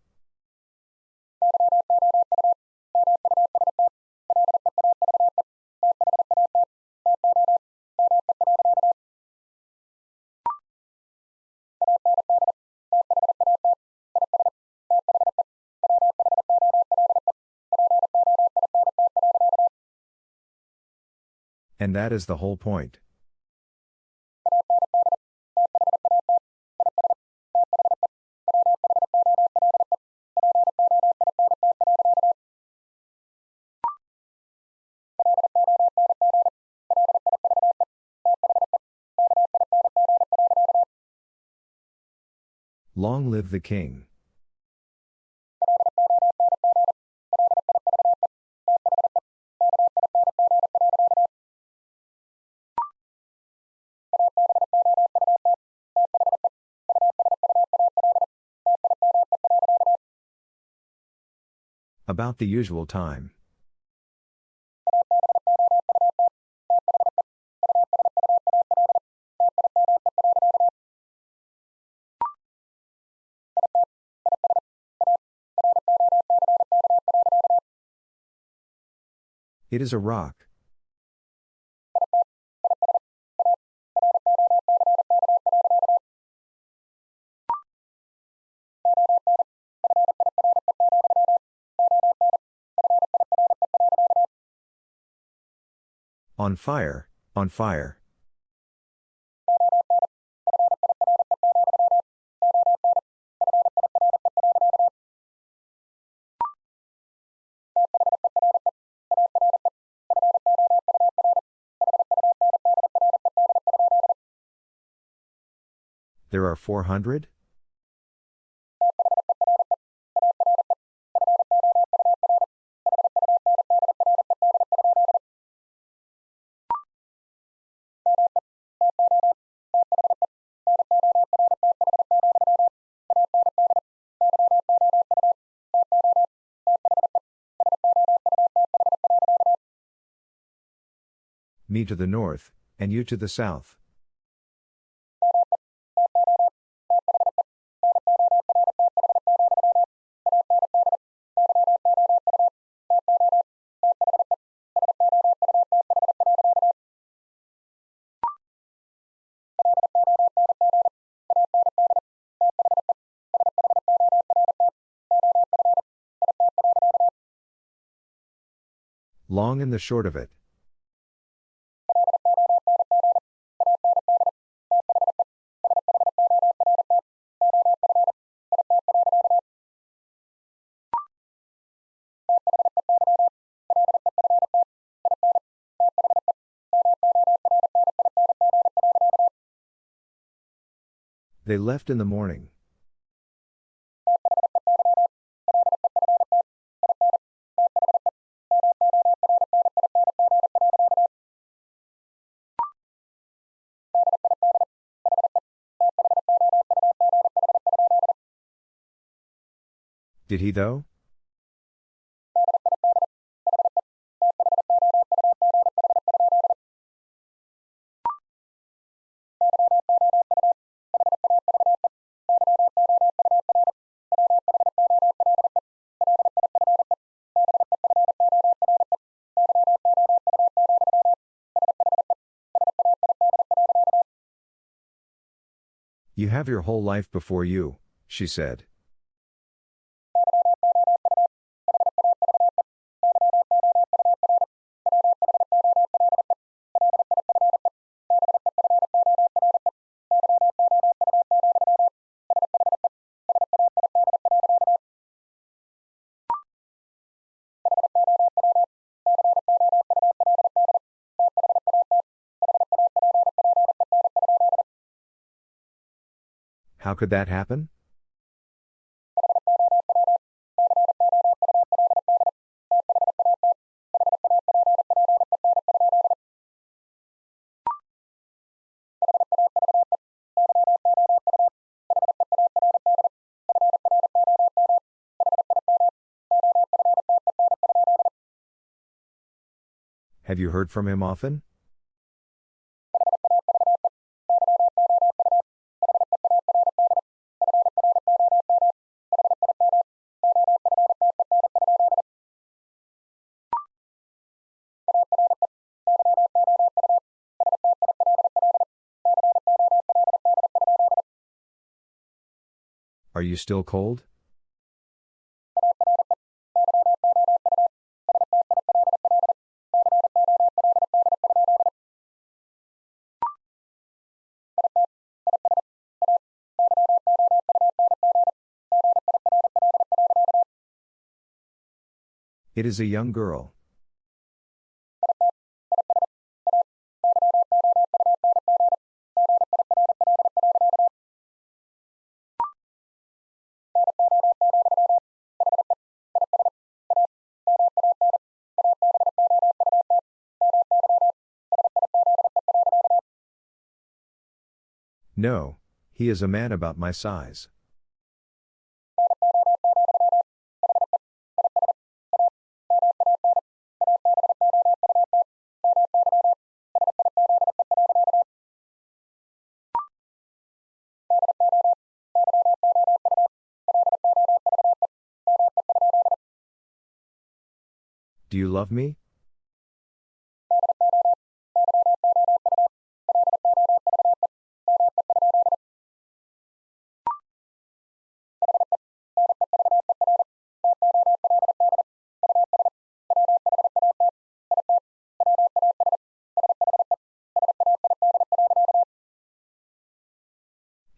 And that is the whole point. Long live the king. About the usual time. It is a rock. On fire, on fire. There are 400? Me to the north, and you to the south. Long and the short of it. They left in the morning. Did he though? You have your whole life before you, she said. How could that happen? Have you heard from him often? Are you still cold? It is a young girl. No, he is a man about my size. Do you love me?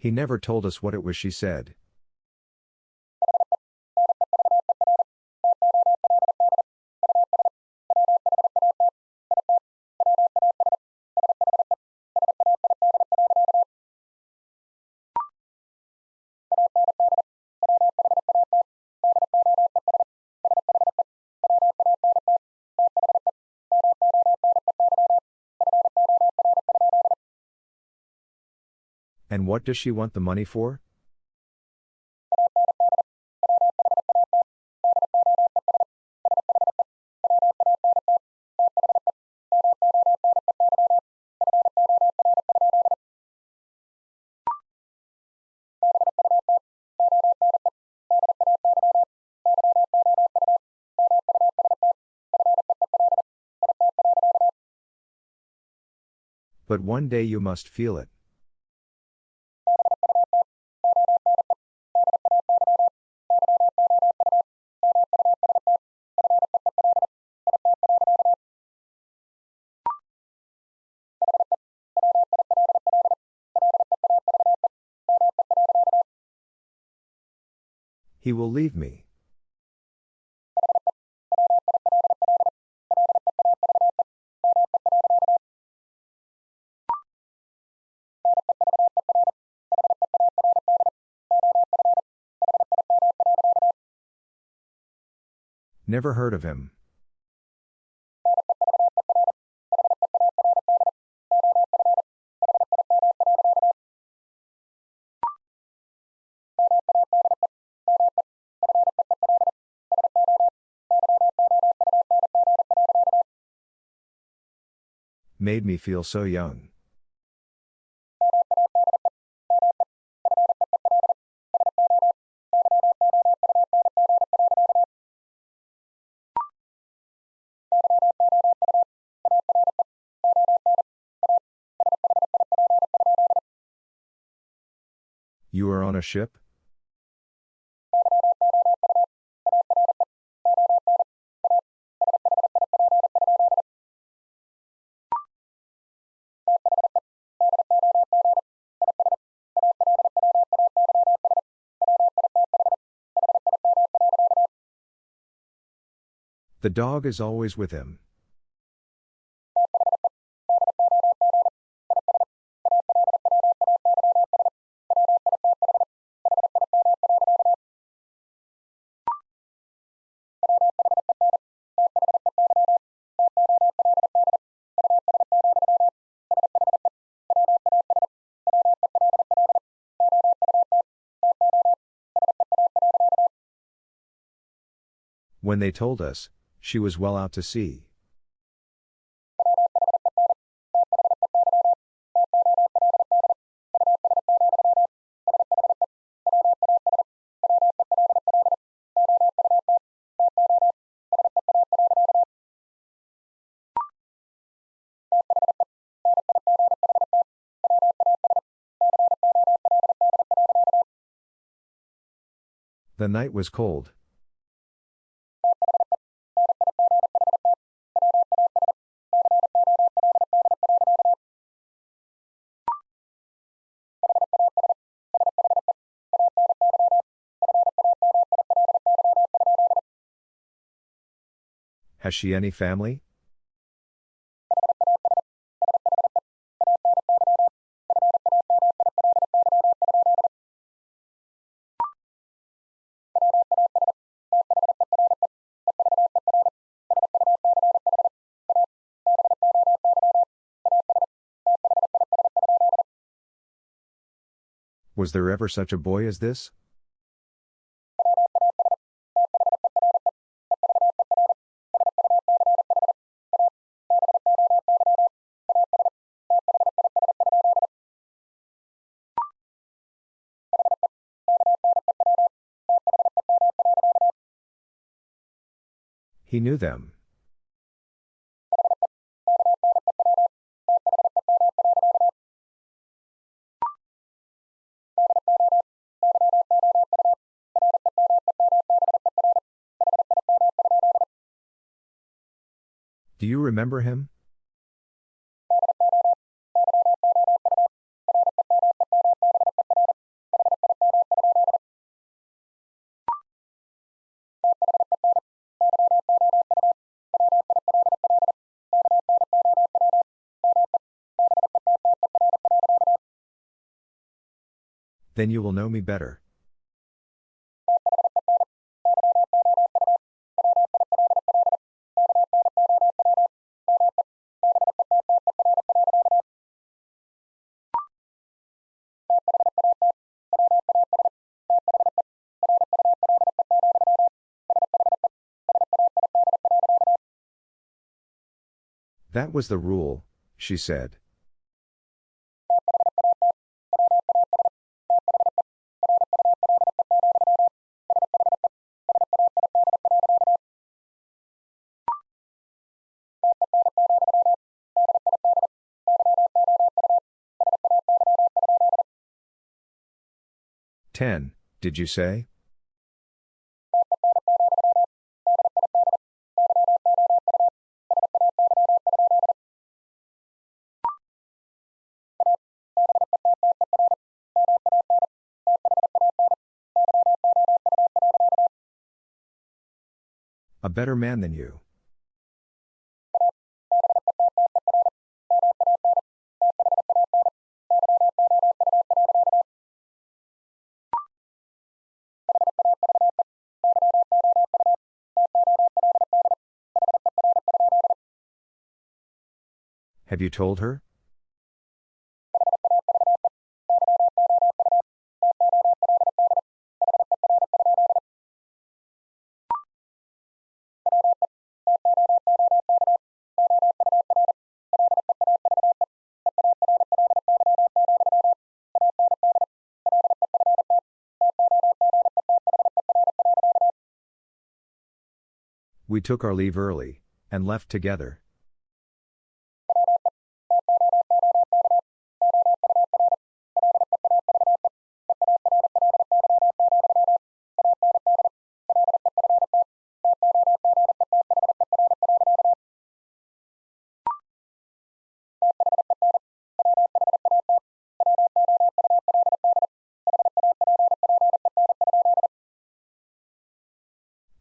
He never told us what it was she said. What does she want the money for? But one day you must feel it. He will leave me. Never heard of him. Made me feel so young. You are on a ship? The dog is always with him. When they told us, she was well out to sea. The night was cold, she any family? Was there ever such a boy as this? He knew them. Do you remember him? Then you will know me better. That was the rule, she said. Ten, did you say? A better man than you. Have you told her? We took our leave early, and left together.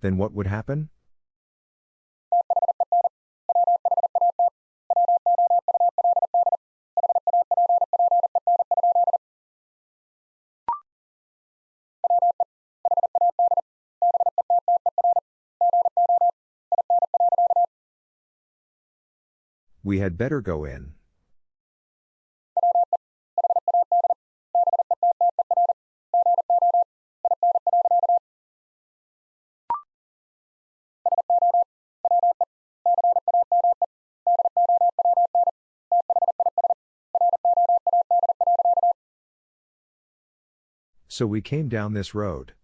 Then what would happen? We had better go in. So we came down this road.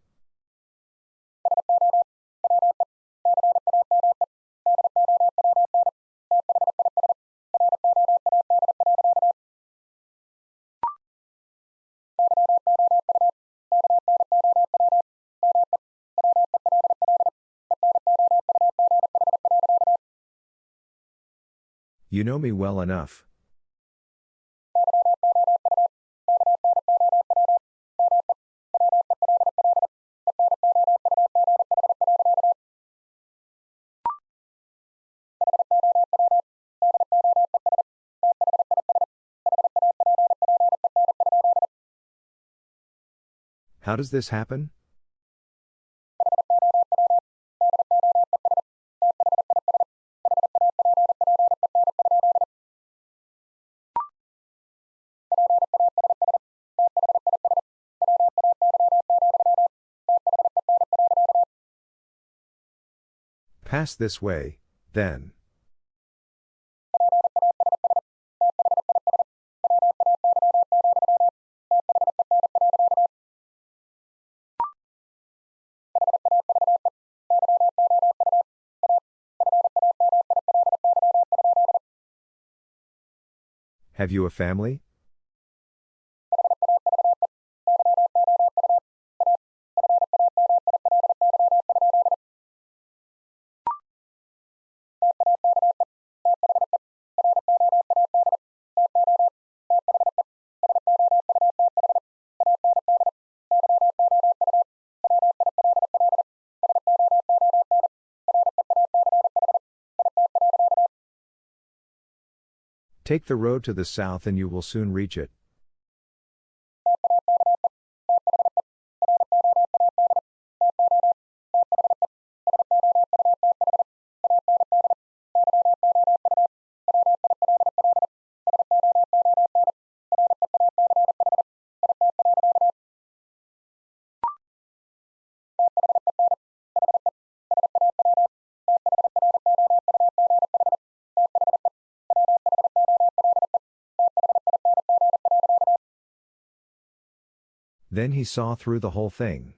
You know me well enough. How does this happen? Pass this way, then. Have you a family? Take the road to the south and you will soon reach it. Then he saw through the whole thing.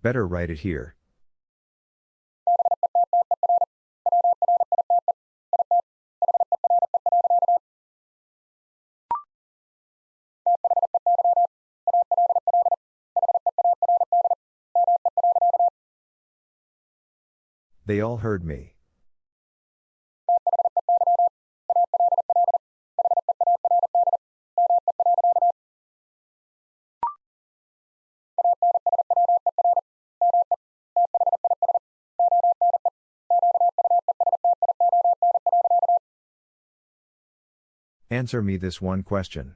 Better write it here. They all heard me. Answer me this one question.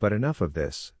But enough of this.